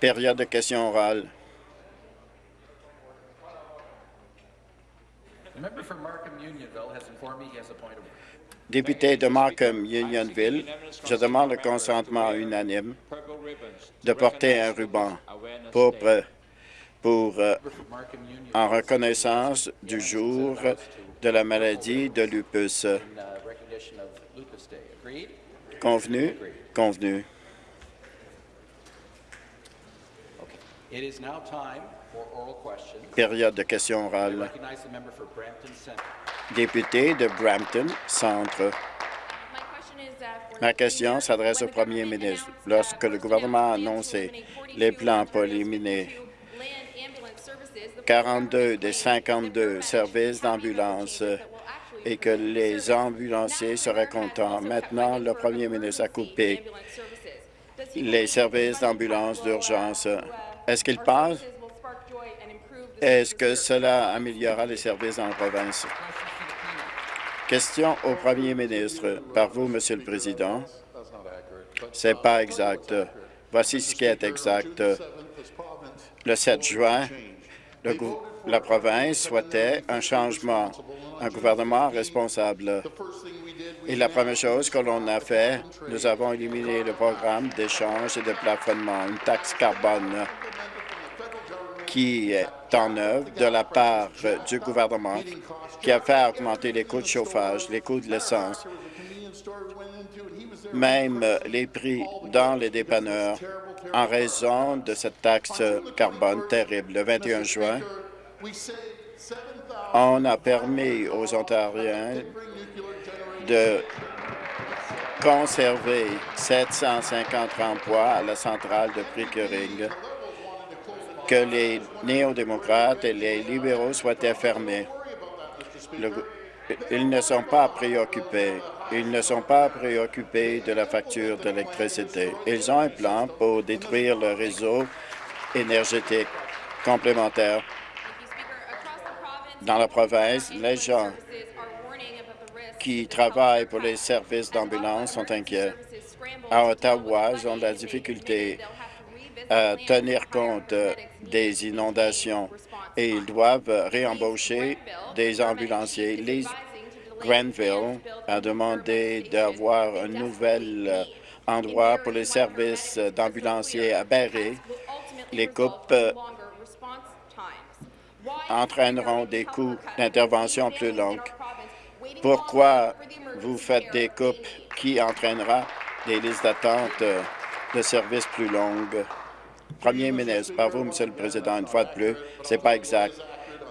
Période de questions orales. Député de Markham Unionville, je demande le consentement unanime de porter un ruban pour, euh, en reconnaissance du jour de la maladie de lupus. uh? Convenu? Convenu. Période de questions I orales. recognize the member for Brampton Centre. Député de Brampton Centre. Ma question s'adresse au premier ministre. Lorsque le gouvernement a annoncé les plans pour éliminer 42 des 52 services d'ambulance et que les ambulanciers seraient contents, maintenant, le premier ministre a coupé les services d'ambulance d'urgence. Est-ce qu'il pense? Est-ce que cela améliorera les services dans la province? Question au premier ministre. Par vous, Monsieur le Président. C'est pas exact. Voici ce qui est exact. Le 7 juin, la province souhaitait un changement, un gouvernement responsable. Et la première chose que l'on a fait, nous avons éliminé le programme d'échange et de plafonnement, une taxe carbone qui est en œuvre de la part du gouvernement, qui a fait augmenter les coûts de chauffage, les coûts de l'essence, même les prix dans les dépanneurs en raison de cette taxe carbone terrible. Le 21 juin, on a permis aux Ontariens de conserver 750 emplois à la centrale de Pickering que les néo-démocrates et les libéraux. Le gou- ils ne sont pas préoccupés. Ils ne sont pas préoccupés de la facture d'électricité. Ils ont un plan pour détruire le réseau énergétique complémentaire. Dans la province, les gens qui travaillent pour les services d'ambulance sont inquiets. À Ottawa, ils ont de la difficulté à tenir compte des inondations et ils doivent réembaucher des ambulanciers. Les Granville a demandé d'avoir un nouvel euh, endroit pour les services d'ambulanciers à Barrie. Les coupes euh, entraîneront des coûts d'intervention plus longs. Pourquoi vous faites des coupes qui entraînera des listes d'attente euh, de services plus longues? Premier ministre, par vous, Monsieur le Président, une fois de plus, c'est pas exact.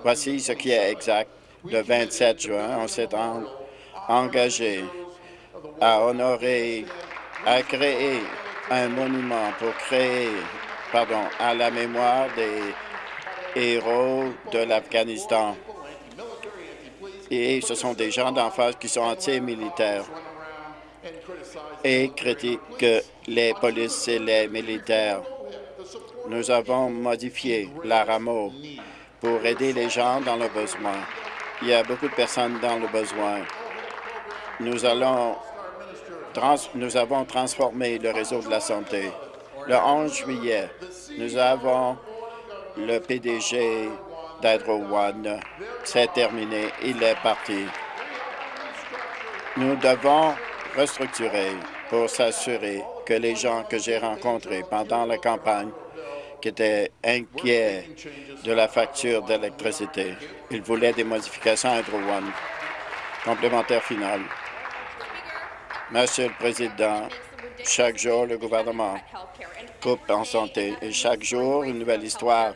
Voici ce qui est exact. Le 27 juin, on s'est en- engagé à honorer, à créer un monument pour créer, pardon, à la mémoire des héros de l'Afghanistan. Et ce sont des gens d'en face qui sont anti-militaires et critiquent les polices et les militaires. Nous avons modifié la rameau pour aider les gens dans le besoin. Il y a beaucoup de personnes dans le besoin. Nous avons transformé le réseau de la santé. Le 11 juillet, nous avons le PDG d'Hydro One. C'est terminé. Il est parti. Nous devons restructurer pour s'assurer que les gens que j'ai rencontrés pendant la campagne qui étaient inquiets de la facture d'électricité, ils voulaient des modifications à Hydro One. Complémentaire final. Monsieur le Président, chaque jour, le gouvernement coupe en santé et chaque jour, une nouvelle histoire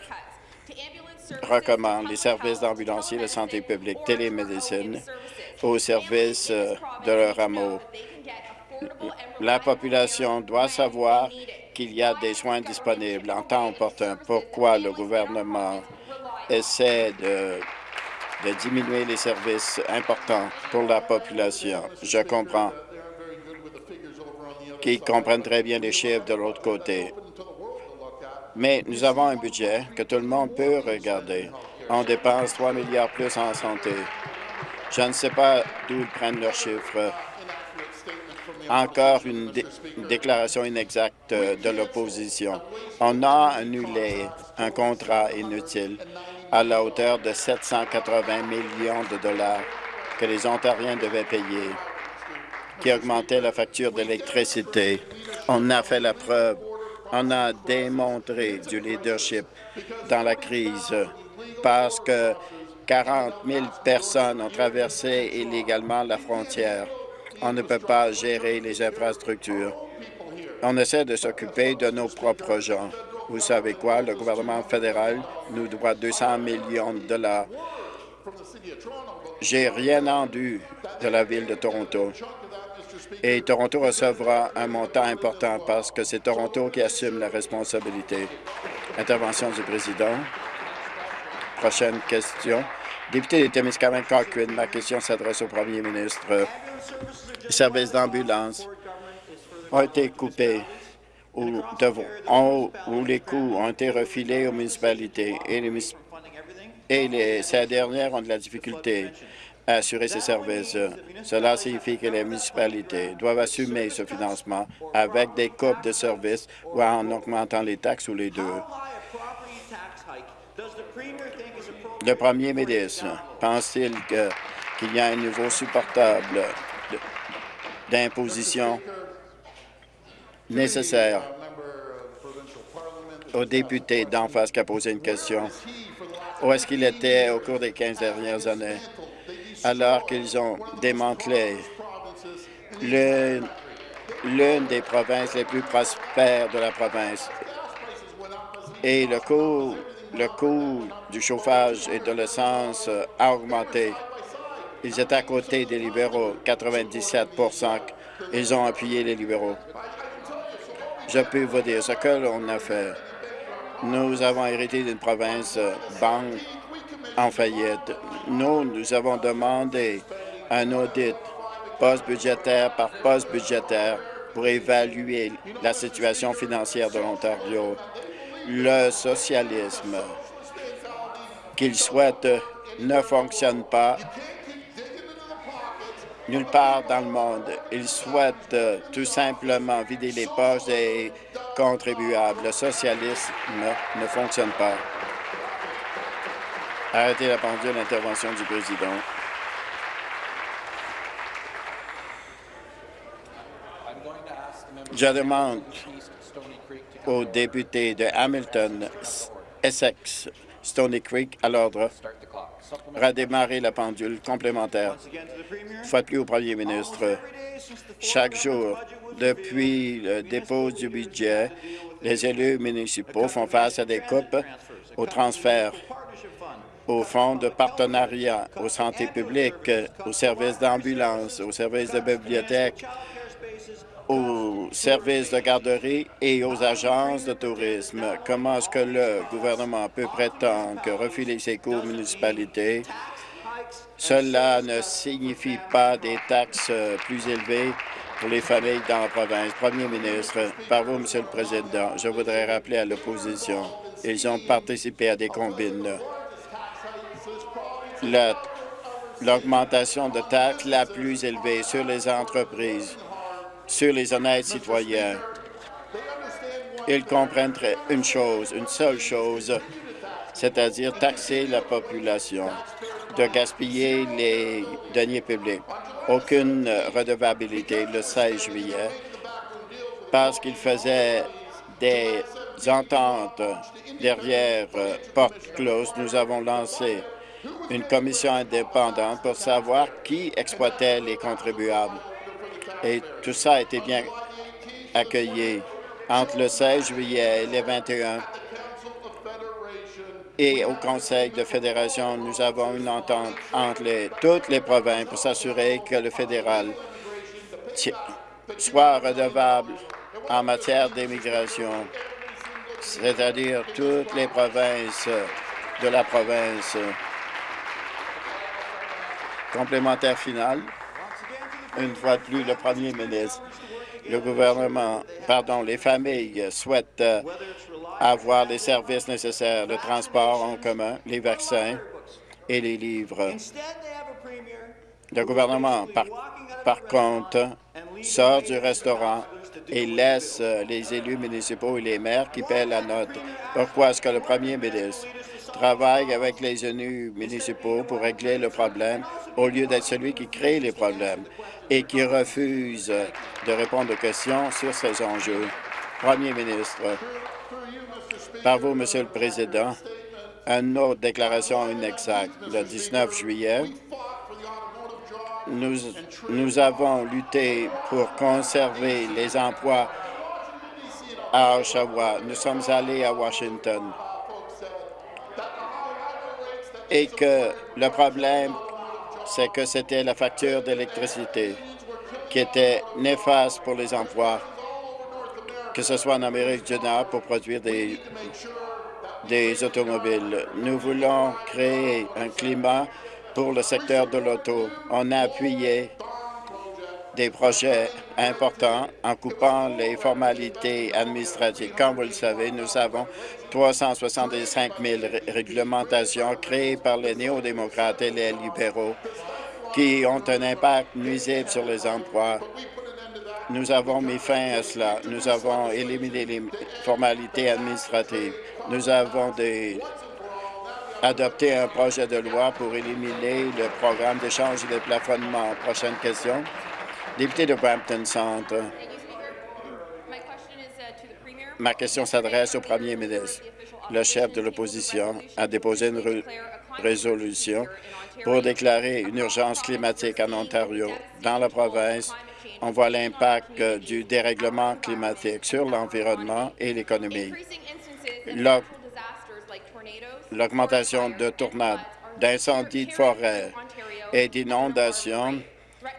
recommande les services d'ambulanciers de santé publique, télémédecine aux services euh, de leur rameau. La population doit savoir qu'il y a des soins disponibles en temps opportun. Pourquoi le gouvernement essaie de, diminuer les services importants pour la population? Je comprends qu'ils comprennent très bien les chiffres de l'autre côté. Mais nous avons un budget que tout le monde peut regarder. On dépense 3 milliards plus en santé. Je ne sais pas d'où ils prennent leurs chiffres. Encore une, dé- une déclaration inexacte euh, de l'opposition. On a annulé un contrat inutile à la hauteur de 780 millions de dollars que les Ontariens devaient payer, qui augmentait la facture d'électricité. On a fait la preuve, on a démontré du leadership dans la crise parce que 40 000 personnes ont traversé illégalement la frontière. On ne peut pas gérer les infrastructures. On essaie de s'occuper de nos propres gens. Vous savez quoi? Le gouvernement fédéral nous doit 200 millions de dollars. J'ai rien entendu de la ville de Toronto. Et Toronto recevra un montant important parce que c'est Toronto qui assume la responsabilité. Intervention du président. Prochaine question. Député de Témiscamingue Cochrane, ma question s'adresse au premier ministre. Les services d'ambulance ont été coupés ou, les coûts ont été refilés aux municipalités et, les, ces dernières ont de la difficulté à assurer ces services. Cela signifie que les municipalités doivent assumer ce financement avec des coupes de services ou en augmentant les taxes ou les deux. Le premier ministre pense-t-il qu'il y a un niveau supportable d'imposition nécessaire au député d'en face qui a posé une question? Où est-ce qu'il était au cours des 15 dernières années, alors qu'ils ont démantelé l'une des provinces les plus prospères de la province? Et le coût, le coût du chauffage et de l'essence a augmenté. Ils étaient à côté des libéraux, 97% Ils ont appuyé les libéraux. Je peux vous dire ce que l'on a fait. Nous avons hérité d'une province euh, banque en faillite. Nous, nous avons demandé un audit poste budgétaire par poste budgétaire pour évaluer la situation financière de l'Ontario. Le socialisme qu'ils souhaitent ne fonctionne pas nulle part dans le monde. Ils souhaitent euh, tout simplement vider les poches des contribuables. Le socialisme ne fonctionne pas. Arrêtez la pendule, intervention du président. Je demande aux députés de Hamilton, Essex, Stony Creek à l'ordre. Redémarrer la pendule complémentaire. Une plus au premier ministre. Chaque jour, depuis le dépôt du budget, les élus municipaux font face à des coupes au transfert, au fonds de partenariat, aux santé publique, aux services d'ambulance, aux services de bibliothèque, aux services de garderie et aux agences de tourisme. Comment est-ce que le gouvernement peut prétendre que refiler ses coûts aux municipalités, cela ne signifie pas des taxes plus élevées pour les familles dans la province? Premier ministre, par vous, Monsieur le Président, je voudrais rappeler à l'opposition, ils ont participé à des combines. La- L'augmentation de taxes la plus élevée sur les entreprises sur les honnêtes citoyens. Ils comprennent une chose, une seule chose, c'est-à-dire taxer la population, de gaspiller les deniers publics. Aucune euh, redevabilité le 16 juillet parce qu'ils faisaient des ententes derrière euh, porte close. Nous avons lancé une commission indépendante pour savoir qui exploitait les contribuables. Et tout ça a été bien accueilli. Entre le 16 juillet et le 21 et au Conseil de fédération, nous avons une entente entre toutes les provinces pour s'assurer que le fédéral soit redevable en matière d'immigration, c'est-à-dire toutes les provinces de la province. Complémentaire final. Une fois de plus, le premier ministre, le gouvernement, pardon, les familles souhaitent euh, avoir les services nécessaires, le transport en commun, les vaccins et les livres. Le gouvernement, par, par contre, sort du restaurant et laisse euh, les élus municipaux et les maires qui paient la note. Pourquoi est-ce que le premier ministre travaille avec les élus municipaux pour régler le problème au lieu d'être celui qui crée les problèmes et qui refuse de répondre aux questions sur ces enjeux? Premier ministre, par vous, Monsieur le Président, une autre déclaration inexacte. Le 19 juillet, nous, nous avons lutté pour conserver les emplois à Oshawa. Nous sommes allés à Washington. Et que le problème, c'est que c'était la facture d'électricité qui était néfaste pour les emplois, que ce soit en Amérique du Nord pour produire des, des automobiles. Nous voulons créer un climat pour le secteur de l'auto. On a appuyé des projets importants en coupant les formalités administratives. Comme vous le savez, nous avons 365 000 réglementations créées par les néo-démocrates et les libéraux qui ont un impact nuisible sur les emplois. Nous avons mis fin à cela. Nous avons éliminé les formalités administratives. Nous avons des adopté un projet de loi pour éliminer le programme d'échange et de plafonnement. Prochaine question. Député de Brampton Centre. Ma question s'adresse au premier ministre. Le chef de l'opposition a déposé une résolution pour déclarer une urgence climatique en Ontario. Dans la province, on voit l'impact du dérèglement climatique sur l'environnement et l'économie l'augmentation de tornades, d'incendies de forêt et d'inondations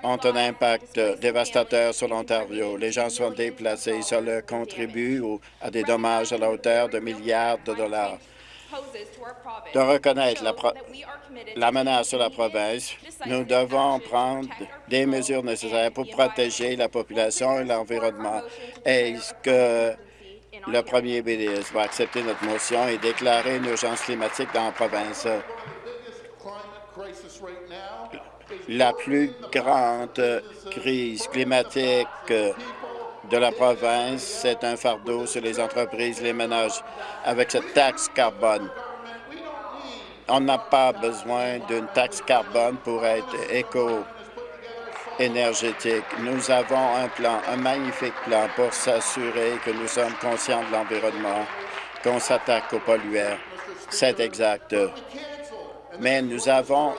ont un impact dévastateur sur l'Ontario. Les gens sont déplacés. Cela contribue à des dommages à la hauteur de milliards de dollars. De reconnaître la, la menace sur la province, nous devons prendre des mesures nécessaires pour protéger la population et l'environnement. Est-ce que le premier ministre va accepter notre motion et déclarer une urgence climatique dans la province? La plus grande crise climatique de la province, c'est un fardeau sur les entreprises, les ménages, avec cette taxe carbone. On n'a pas besoin d'une taxe carbone pour être éco énergétique. Nous avons un plan, un magnifique plan pour s'assurer que nous sommes conscients de l'environnement, qu'on s'attaque aux pollueurs. C'est exact. Mais nous avons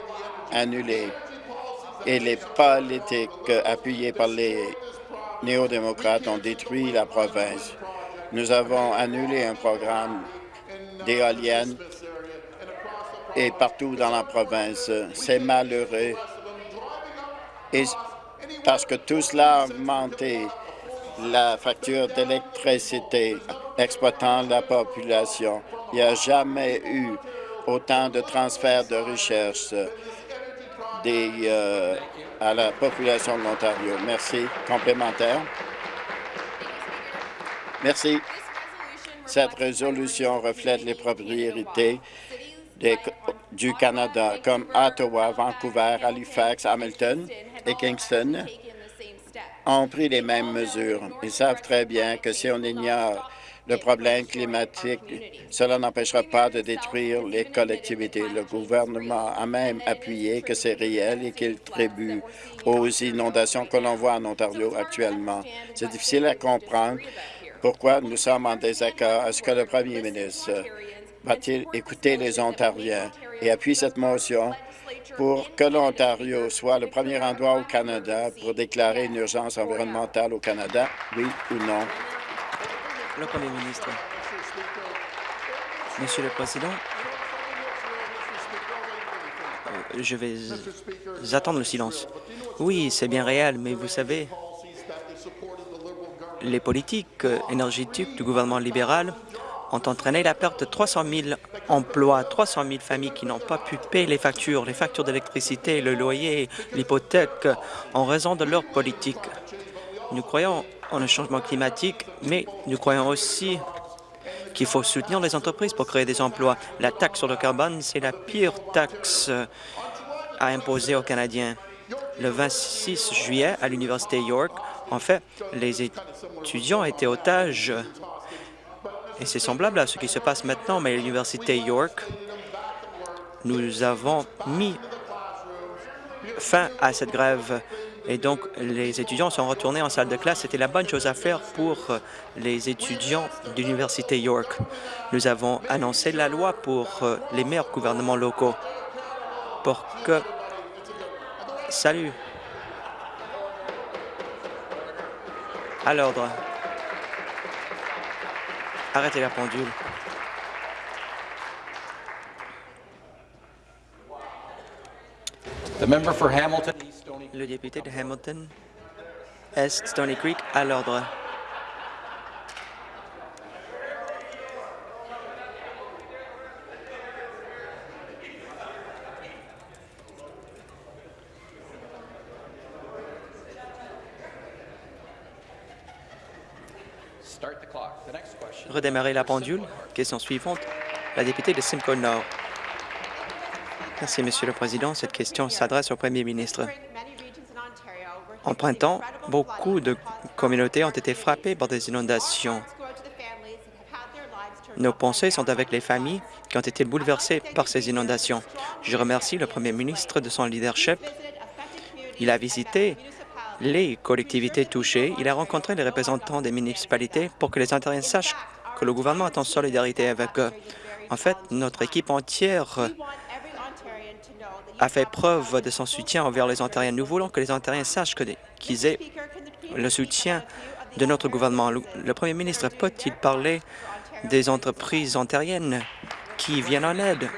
annulé et les politiques appuyées par les néo-démocrates ont détruit la province. Nous avons annulé un programme d'éoliennes et partout dans la province. C'est malheureux. Et parce que tout cela a augmenté la facture d'électricité exploitant la population. Il n'y a jamais eu autant de transferts de recherche euh, à la population de l'Ontario. Merci. Complémentaire. Merci. Cette résolution reflète les propriétés du Canada, comme Ottawa, Vancouver, Halifax, Hamilton et Kingston, ont pris les mêmes mesures. Ils savent très bien que si on ignore le problème climatique, cela n'empêchera pas de détruire les collectivités. Le gouvernement a même appuyé que c'est réel et qu'il tribue aux inondations que l'on voit en Ontario actuellement. C'est difficile à comprendre pourquoi nous sommes en désaccord. Est-ce que le premier ministre va-t-il écouter les Ontariens et appuie cette motion pour que l'Ontario soit le premier endroit au Canada pour déclarer une urgence environnementale au Canada, oui ou non? Le Premier ministre. Monsieur le Président, euh, je vais attendre le silence. Oui, c'est bien réel, mais vous savez, les politiques énergétiques du gouvernement libéral ont entraîné la perte de 300 000 emplois, 300 000 familles qui n'ont pas pu payer les factures, les factures d'électricité, le loyer, l'hypothèque, en raison de leur politique. Nous croyons en un changement climatique, mais nous croyons aussi qu'il faut soutenir les entreprises pour créer des emplois. La taxe sur le carbone, c'est la pire taxe à imposer aux Canadiens. Le 26 juillet, à l'Université York, En fait, les étudiants étaient otages et c'est semblable à ce qui se passe maintenant, mais à l'Université York, nous avons mis fin à cette grève et donc les étudiants sont retournés en salle de classe. C'était la bonne chose à faire pour les étudiants de l'Université York. Nous avons annoncé la loi pour les meilleurs gouvernements locaux pour que... Salut. À l'ordre. Arrêtez la pendule. Le député de Hamilton, Est Stony Creek, à l'ordre. Redémarrer la pendule. Question suivante. La députée de Simcoe Nord. Merci, Monsieur le Président. Cette question s'adresse au Premier ministre. En printemps, beaucoup de communautés ont été frappées par des inondations. Nos pensées sont avec les familles qui ont été bouleversées par ces inondations. Je remercie le Premier ministre de son leadership. Il a visité les collectivités touchées. Il a rencontré les représentants des municipalités pour que les Ontariens sachent que le gouvernement est en solidarité avec eux. En fait, notre équipe entière a fait preuve de son soutien envers les Ontariens. Nous voulons que les Ontariens sachent qu'ils aient le soutien de notre gouvernement. Le Premier ministre peut-il parler des entreprises ontariennes qui viennent en aide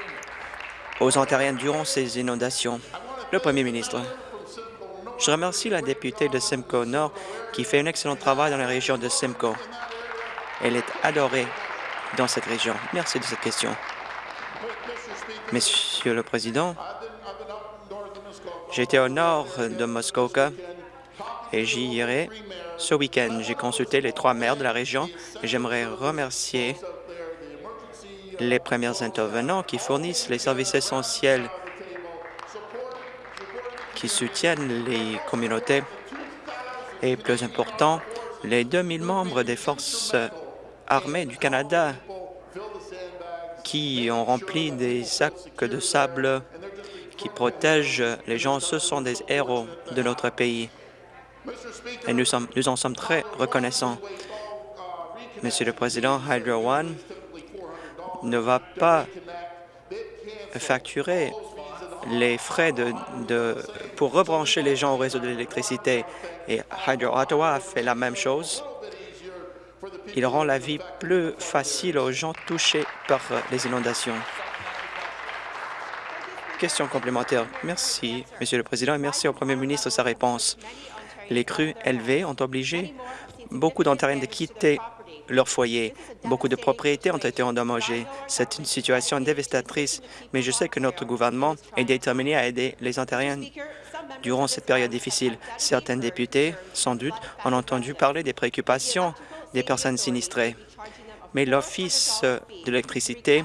aux Ontariens durant ces inondations? Le Premier ministre. Je remercie la députée de Simcoe Nord qui fait un excellent travail dans la région de Simcoe. Elle est adorée dans cette région. Merci de cette question. Monsieur le Président, j'étais au nord de Muskoka et j'y irai ce week-end. J'ai consulté les trois maires de la région et j'aimerais remercier les premiers intervenants qui fournissent les services essentiels qui soutiennent les communautés et, plus important, les 2000 membres des forces armées du Canada qui ont rempli des sacs de sable qui protègent les gens. Ce sont des héros de notre pays et nous, en sommes très reconnaissants. Monsieur le Président, Hydro One ne va pas facturer les frais de, pour rebrancher les gens au réseau de l'électricité. Et Hydro Ottawa a fait la même chose. Il rend la vie plus facile aux gens touchés par les inondations. Question complémentaire. Merci, Monsieur le Président, et merci au Premier ministre de sa réponse. Les crues élevées ont obligé beaucoup d'Ontariens de quitter leur foyer. Beaucoup de propriétés ont été endommagées. C'est une situation dévastatrice, mais je sais que notre gouvernement est déterminé à aider les Ontariens durant cette période difficile. Certains députés, sans doute, ont entendu parler des préoccupations des personnes sinistrées. Mais l'Office de l'électricité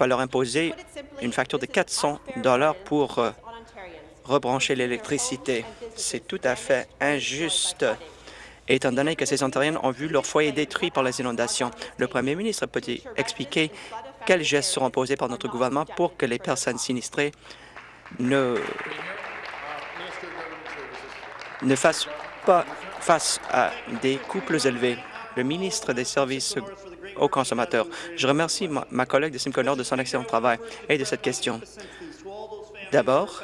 va leur imposer une facture de 400 dollars pour euh, rebrancher l'électricité. C'est tout à fait injuste, étant donné que ces Ontariens ont vu leur foyer détruit par les inondations. Le Premier ministre peut-il expliquer quels gestes seront posés par notre gouvernement pour que les personnes sinistrées ne, ne fassent pas face à des coûts plus élevés? Le ministre des Services aux consommateurs. Je remercie ma, ma collègue de Simcoe Nord de son excellent travail et de cette question. D'abord,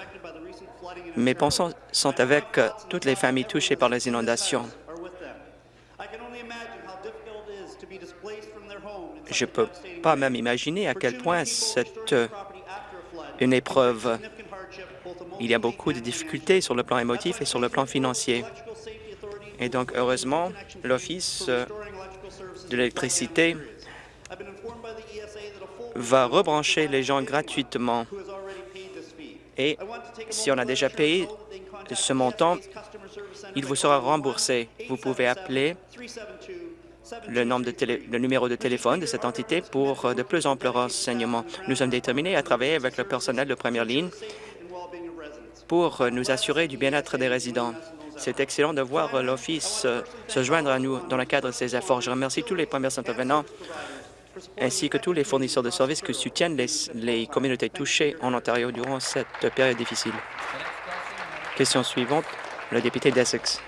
mes pensées sont avec euh, toutes les familles touchées par les inondations. Je ne peux pas même imaginer à quel point c'est euh, une épreuve. Il y a beaucoup de difficultés sur le plan émotif et sur le plan financier. Et donc, heureusement, l'Office euh, de l'électricité va rebrancher les gens gratuitement. Et si on a déjà payé ce montant, il vous sera remboursé. Vous pouvez appeler le, le numéro de téléphone de cette entité pour de plus amples renseignements. Nous sommes déterminés à travailler avec le personnel de première ligne pour nous assurer du bien-être des résidents. C'est excellent de voir l'Office euh, se joindre à nous dans le cadre de ces efforts. Je remercie tous les premiers intervenants ainsi que tous les fournisseurs de services qui soutiennent les, les communautés touchées en Ontario durant cette période difficile. Question suivante, le député d'Essex.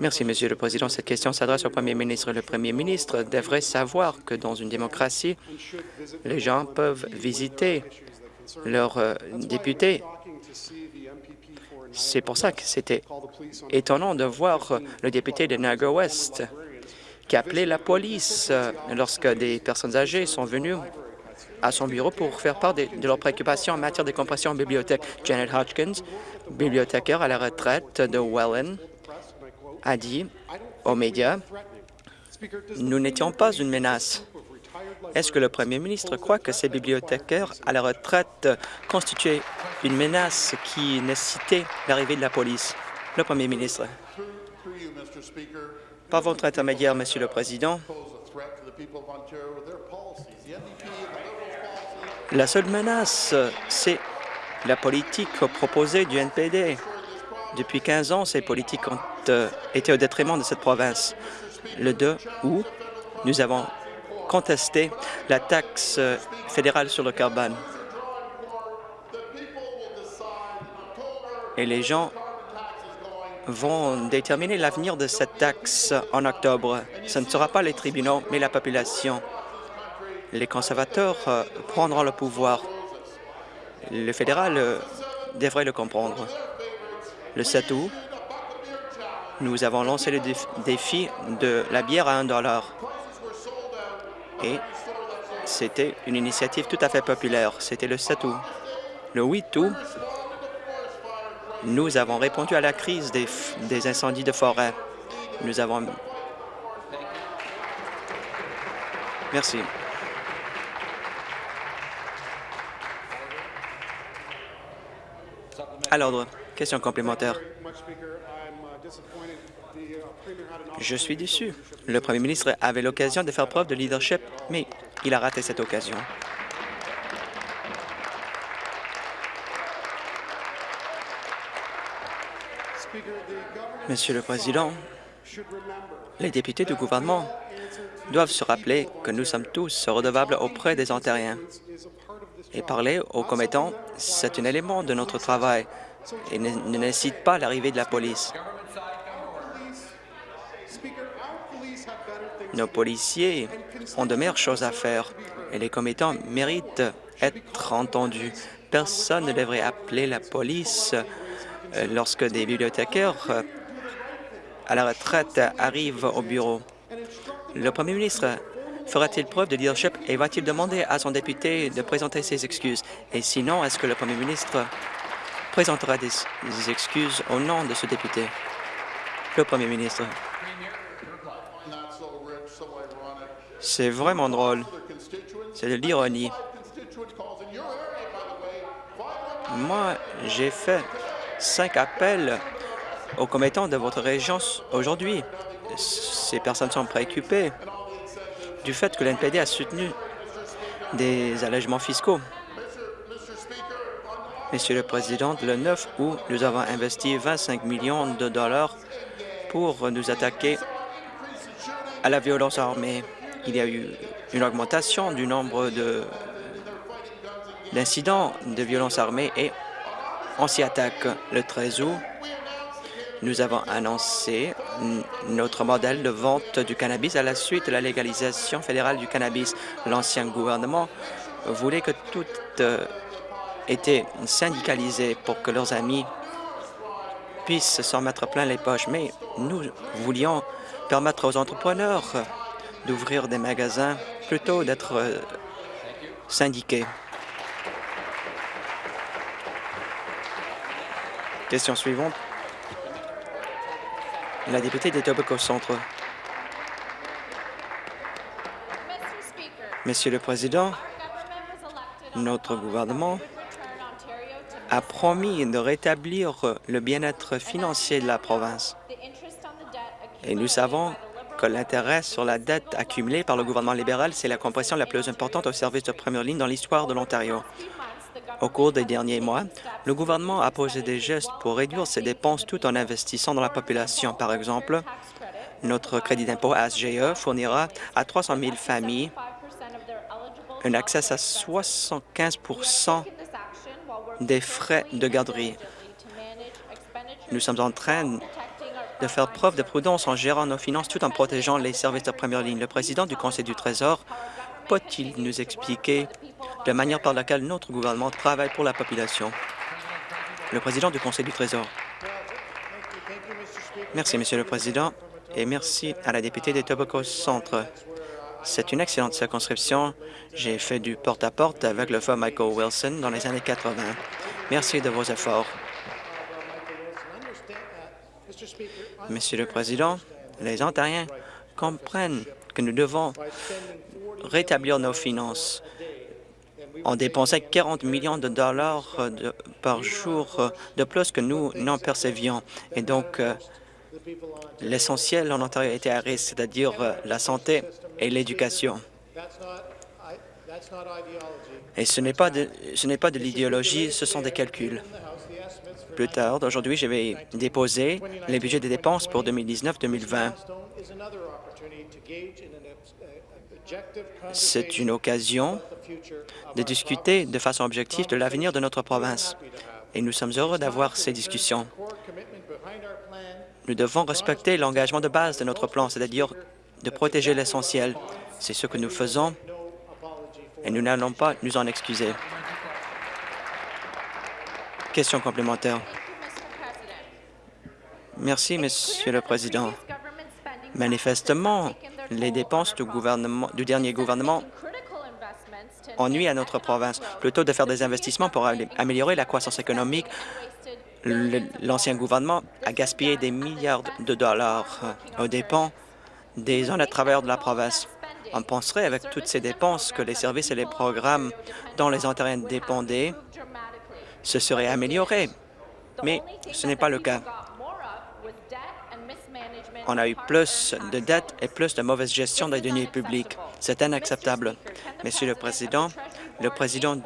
Merci, Monsieur le Président. Cette question s'adresse au Premier ministre. Le Premier ministre devrait savoir que dans une démocratie, les gens peuvent visiter leurs euh, députés. C'est pour ça que c'était étonnant de voir le député de Niagara West qui appelait la police lorsque des personnes âgées sont venues à son bureau pour faire part de, de leurs préoccupations en matière de compression en bibliothèque. Janet Hodgkins, bibliothécaire à la retraite de Welland, a dit aux médias « Nous n'étions pas une menace. » Est-ce que le premier ministre croit que ces bibliothécaires à la retraite constituaient une menace qui nécessitait l'arrivée de la police? Le premier ministre. Par votre intermédiaire, Monsieur le Président, la seule menace, c'est la politique proposée du NPD. Depuis 15 ans, ces politiques ont euh, été au détriment de cette province. Le 2 août, nous avons contesté la taxe fédérale sur le carbone. Et les gens vont déterminer l'avenir de cette taxe en octobre. Ce ne sera pas les tribunaux, mais la population. Les conservateurs euh, prendront le pouvoir. Le fédéral euh, devrait le comprendre. Le 7 août, nous avons lancé le défi de la bière à 1 dollar. Et c'était une initiative tout à fait populaire. C'était le 7 août. Le 8 août, nous avons répondu à la crise des, incendies de forêt. Nous avons... Merci. À l'ordre. Question complémentaire. Je suis déçu. Le premier ministre avait l'occasion de faire preuve de leadership, mais il a raté cette occasion. Monsieur le Président, les députés du gouvernement doivent se rappeler que nous sommes tous redevables auprès des Ontariens. Et parler aux commettants, c'est un élément de notre travail et ne, ne nécessite pas l'arrivée de la police. Nos policiers ont de meilleures choses à faire et les commettants méritent être entendus. Personne ne devrait appeler la police euh, lorsque des bibliothécaires euh, à la retraite arrivent au bureau. Le premier ministre fera-t-il preuve de leadership et va-t-il demander à son député de présenter ses excuses? Et sinon, est-ce que le premier ministre présentera des, des excuses au nom de ce député? Le premier ministre. C'est vraiment drôle. C'est de l'ironie. Moi, j'ai fait cinq appels aux commettants de votre région aujourd'hui. Ces personnes sont préoccupées du fait que l'NPD a soutenu des allègements fiscaux. Monsieur le Président, le 9 août, nous avons investi 25 millions de dollars pour nous attaquer à la violence armée. Il y a eu une augmentation du nombre d'incidents de, violence armée et on s'y attaque le 13 août. Nous avons annoncé notre modèle de vente du cannabis à la suite de la légalisation fédérale du cannabis. L'ancien gouvernement voulait que tout euh, était syndicalisé pour que leurs amis puissent s'en mettre plein les poches, mais nous voulions permettre aux entrepreneurs d'ouvrir des magasins plutôt d'être euh, syndiqués. Question suivante. La députée d'Etobicoke Centre. Monsieur le Président, notre gouvernement a promis de rétablir le bien-être financier de la province. Et nous savons l'intérêt sur la dette accumulée par le gouvernement libéral, c'est la compression la plus importante au service de première ligne dans l'histoire de l'Ontario. Au cours des derniers mois, le gouvernement a posé des gestes pour réduire ses dépenses tout en investissant dans la population. Par exemple, notre crédit d'impôt ASGE fournira à 300 000 familles un accès à 75% des frais de garderie. Nous sommes en train de faire preuve de prudence en gérant nos finances tout en protégeant les services de première ligne. Le président du Conseil du Trésor peut-il nous expliquer la manière par laquelle notre gouvernement travaille pour la population? Le président du Conseil du Trésor. Merci, Monsieur le Président, et merci à la députée des Tobacco Centre. C'est une excellente circonscription. J'ai fait du porte-à-porte avec le feu Michael Wilson dans les années 80. Merci de vos efforts. Monsieur le Président, les Ontariens comprennent que nous devons rétablir nos finances. On dépensait 40 millions de dollars euh, par jour euh, de plus que nous n'en percevions. Et donc, euh, l'essentiel en Ontario était à risque, c'est-à-dire la santé et l'éducation. Et ce n'est pas de l'idéologie, ce sont des calculs. Plus tard, aujourd'hui, je vais déposer les budgets des dépenses pour 2019-2020. C'est une occasion de discuter de façon objective de l'avenir de notre province. Et nous sommes heureux d'avoir ces discussions. Nous devons respecter l'engagement de base de notre plan, c'est-à-dire de protéger l'essentiel. C'est ce que nous faisons et nous n'allons pas nous en excuser. Question complémentaire. Merci, Monsieur le Président. Manifestement, les dépenses du, dernier gouvernement ennuient à notre province. Plutôt de faire des investissements pour am- améliorer la croissance économique, l'ancien gouvernement a gaspillé des milliards de dollars euh, aux dépens des honnêtes travailleurs de la province. On penserait, avec toutes ces dépenses, que les services et les programmes dont les Ontariens dépendaient se seraient améliorés. Mais ce n'est pas le cas. On a eu plus de dettes et plus de mauvaise gestion des deniers publics. C'est inacceptable. Monsieur le Président, le président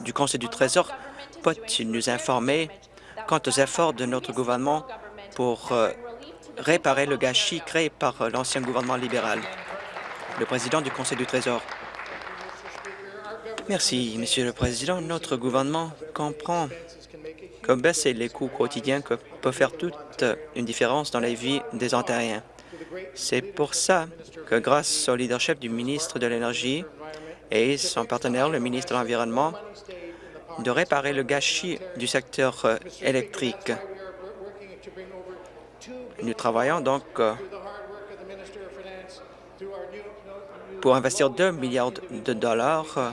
du Conseil du Trésor peut-il nous informer quant aux efforts de notre gouvernement pour euh, réparer le gâchis créé par euh, l'ancien gouvernement libéral? Le président du Conseil du Trésor. Merci, Monsieur le Président. Notre gouvernement comprend que baisser les coûts quotidiens peut faire toute une différence dans la vie des Ontariens. C'est pour ça que grâce au leadership du ministre de l'Énergie et son partenaire, le ministre de l'Environnement, de réparer le gâchis du secteur euh, électrique. Nous travaillons donc euh, pour investir 2 milliards de dollars euh,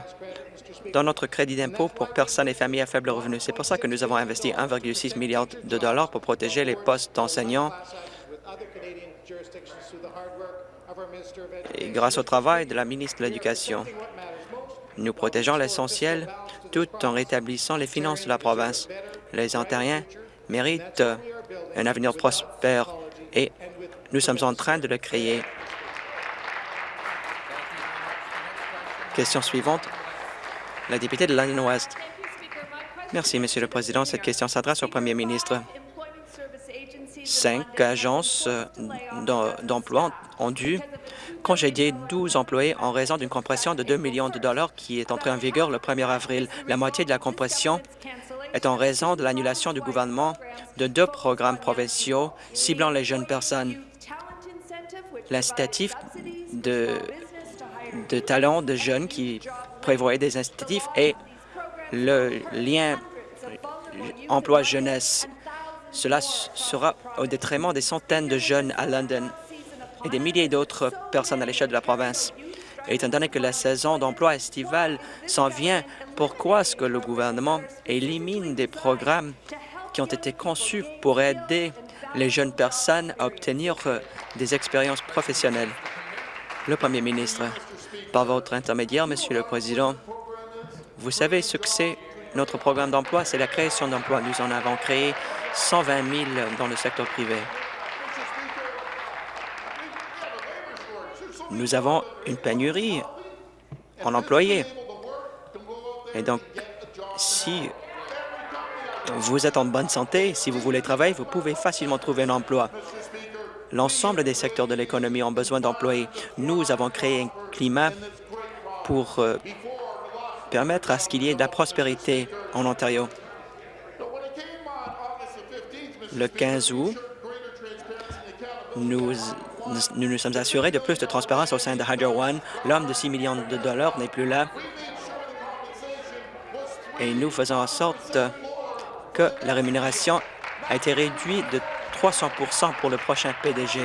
dans notre crédit d'impôt pour personnes et familles à faible revenu. C'est pour ça que nous avons investi 1,6 milliard de dollars pour protéger les postes d'enseignants et grâce au travail de la ministre de l'Éducation. Nous protégeons l'essentiel tout en rétablissant les finances de la province. Les Ontariens méritent un avenir prospère et nous sommes en train de le créer. Question suivante, la députée de London West. Merci, Monsieur le Président. Cette question s'adresse au Premier ministre. Cinq agences euh, d'em- d'emploi ont dû congédier 12 employés en raison d'une compression de 2 millions de dollars qui est entrée en vigueur le 1er avril. La moitié de la compression est en raison de l'annulation du gouvernement de deux programmes provinciaux ciblant les jeunes personnes. L'incitatif de, de talents de jeunes qui prévoyait des incitatifs et le lien emploi-jeunesse. Cela sera au détriment des centaines de jeunes à London et des milliers d'autres personnes à l'échelle de la province. Et étant donné que la saison d'emploi estivale s'en vient, pourquoi est-ce que le gouvernement élimine des programmes qui ont été conçus pour aider les jeunes personnes à obtenir euh, des expériences professionnelles? Le Premier ministre, par votre intermédiaire, Monsieur le Président, vous savez ce que c'est notre programme d'emploi? C'est la création d'emplois. Nous en avons créé 120 000 dans le secteur privé. Nous avons une pénurie en employés. Et donc, Si vous êtes en bonne santé, si vous voulez travailler, vous pouvez facilement trouver un emploi. L'ensemble des secteurs de l'économie ont besoin d'employés. Nous avons créé un climat pour euh, permettre à ce qu'il y ait de la prospérité en Ontario. Le 15 août, nous nous, nous sommes assurés de plus de transparence au sein de Hydro One. L'homme de 6 millions de dollars n'est plus là. Et nous faisons en sorte que la rémunération a été réduite de 300% pour le prochain PDG.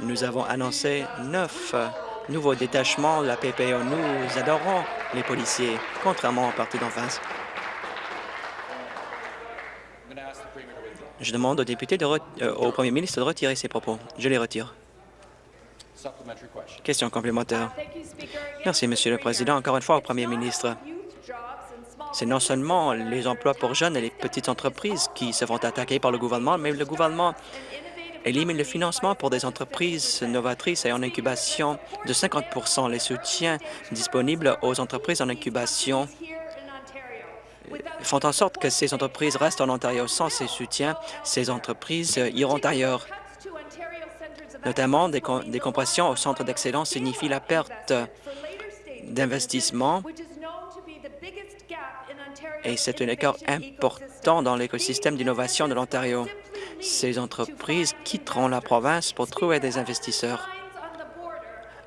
Nous avons annoncé neuf nouveaux détachements de la PPO. Nous adorons les policiers, contrairement au parti d'en face. Je demande au député euh, au premier ministre de retirer ses propos. Je les retire. Question complémentaire. Merci, Monsieur le Président. Encore une fois, au premier ministre. C'est non seulement les emplois pour jeunes et les petites entreprises qui se font attaquer par le gouvernement, mais le gouvernement élimine le financement pour des entreprises novatrices et en incubation de 50 Les soutiens disponibles aux entreprises en incubation font en sorte que ces entreprises restent en Ontario. Sans ces soutiens, ces entreprises iront ailleurs. Notamment, des, des compressions au centre d'excellence signifient la perte d'investissement et c'est un écart important dans l'écosystème d'innovation de l'Ontario. Ces entreprises quitteront la province pour trouver des investisseurs.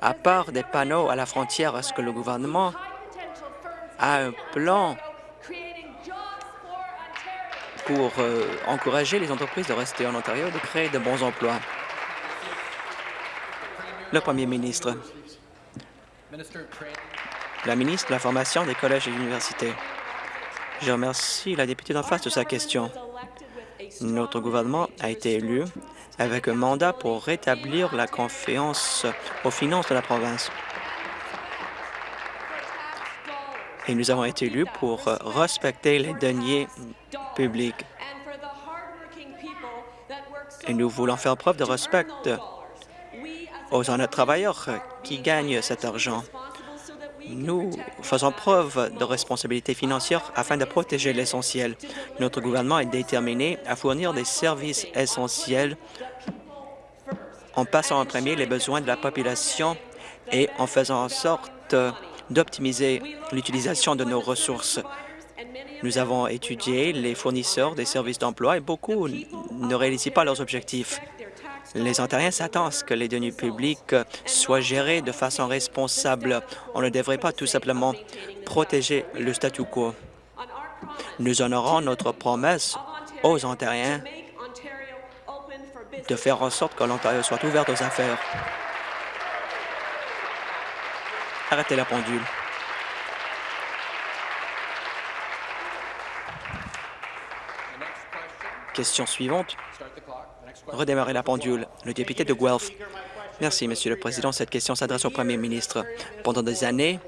À part des panneaux à la frontière, est-ce que le gouvernement a un plan pour euh, encourager les entreprises de rester en Ontario et de créer de bons emplois? Le premier ministre. La ministre de la Formation des collèges et universités. Je remercie la députée d'en face de sa question. Notre gouvernement a été élu avec un mandat pour rétablir la confiance aux finances de la province. Et nous avons été élus pour respecter les deniers publics. Et nous voulons faire preuve de respect aux travailleurs qui gagnent cet argent. Nous faisons preuve de responsabilité financière afin de protéger l'essentiel. Notre gouvernement est déterminé à fournir des services essentiels en passant en premier les besoins de la population et en faisant en sorte d'optimiser l'utilisation de nos ressources. Nous avons étudié les fournisseurs des services d'emploi et beaucoup ne réalisent pas leurs objectifs. Les Ontariens s'attendent à ce que les deniers publics soient gérés de façon responsable. On ne devrait pas tout simplement protéger le statu quo. Nous honorons notre promesse aux Ontariens de faire en sorte que l'Ontario soit ouvert aux affaires. Arrêtez la pendule. Question suivante. Redémarrer la pendule. Le député de Guelph. Merci, Monsieur le Président. Cette question s'adresse au Premier ministre. Pendant des années,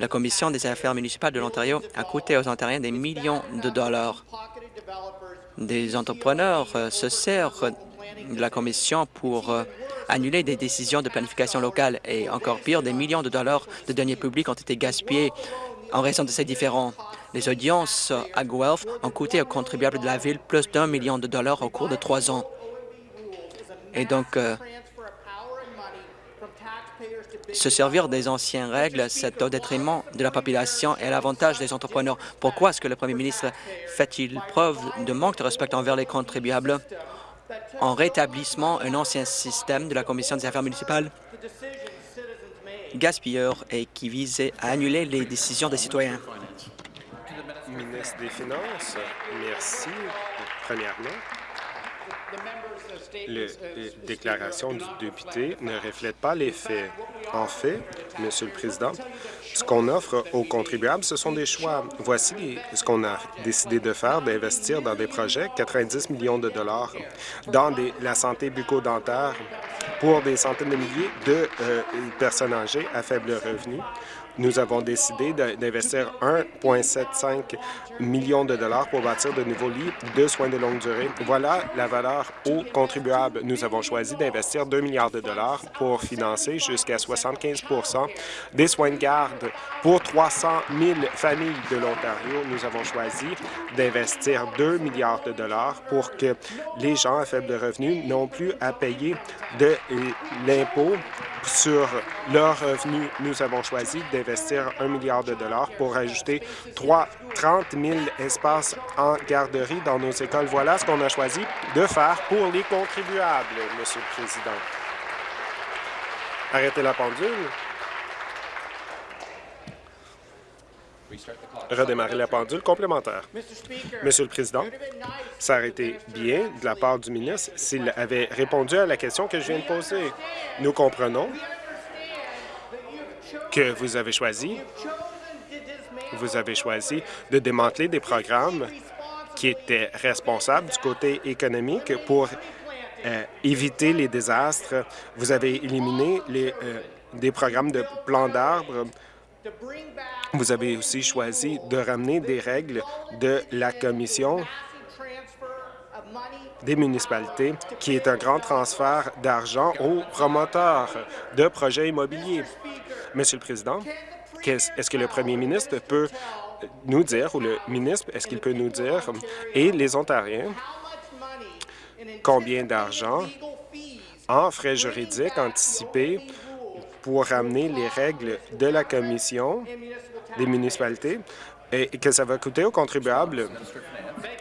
la Commission des affaires municipales de l'Ontario a coûté aux Ontariens des millions de dollars. Des entrepreneurs euh, se servent de la Commission pour euh, annuler des décisions de planification locale et encore pire, des millions de dollars de deniers publics ont été gaspillés en raison de ces différends. Les audiences à Guelph ont coûté aux contribuables de la ville plus d'un million de dollars au cours de trois ans. Et donc, euh, se servir des anciennes règles, c'est au détriment de la population et à l'avantage des entrepreneurs. Pourquoi est-ce que le premier ministre fait-il preuve de manque de respect envers les contribuables? En rétablissant un ancien système de la Commission des affaires municipales gaspilleur et qui visait à annuler les décisions des citoyens. Ministre des Finances, merci. Premièrement, les déclaration du député ne reflète pas les faits. En fait, Monsieur le Président, ce qu'on offre aux contribuables, ce sont des choix. Voici ce qu'on a décidé de faire, d'investir dans des projets, 90 millions de dollars dans la santé bucco-dentaire pour des centaines de milliers de euh, personnes âgées à faible revenu. Nous avons décidé d'investir 1,75 million de dollars pour bâtir de nouveaux lits de soins de longue durée. Voilà la valeur aux contribuables. Nous avons choisi d'investir 2 milliards de dollars pour financer jusqu'à 75% des soins de garde pour 300 000 familles de l'Ontario. Nous avons choisi d'investir 2 milliards de dollars pour que les gens à faible revenu n'ont plus à payer de l'impôt sur leurs revenus. Nous avons choisi d'investir 1 milliard de dollars pour ajouter 3, 30 000 espaces en garderie dans nos écoles. Voilà ce qu'on a choisi de faire pour les contribuables, Monsieur le Président. Arrêtez la pendule. Redémarrer la pendule complémentaire. Monsieur le Président, ça aurait été bien de la part du ministre s'il avait répondu à la question que je viens de poser. Nous comprenons que vous avez choisi, vous avez choisi de démanteler des programmes qui étaient responsables du côté économique pour euh, éviter les désastres. Vous avez éliminé les, euh, des programmes de plans d'arbres vous avez aussi choisi de ramener des règles de la Commission des municipalités, qui est un grand transfert d'argent aux promoteurs de projets immobiliers. Monsieur le Président, est-ce que le premier ministre peut nous dire, ou le ministre, est-ce qu'il peut nous dire, et les Ontariens, combien d'argent en frais juridiques anticipés pour ramener les règles de la Commission des municipalités et que ça va coûter aux contribuables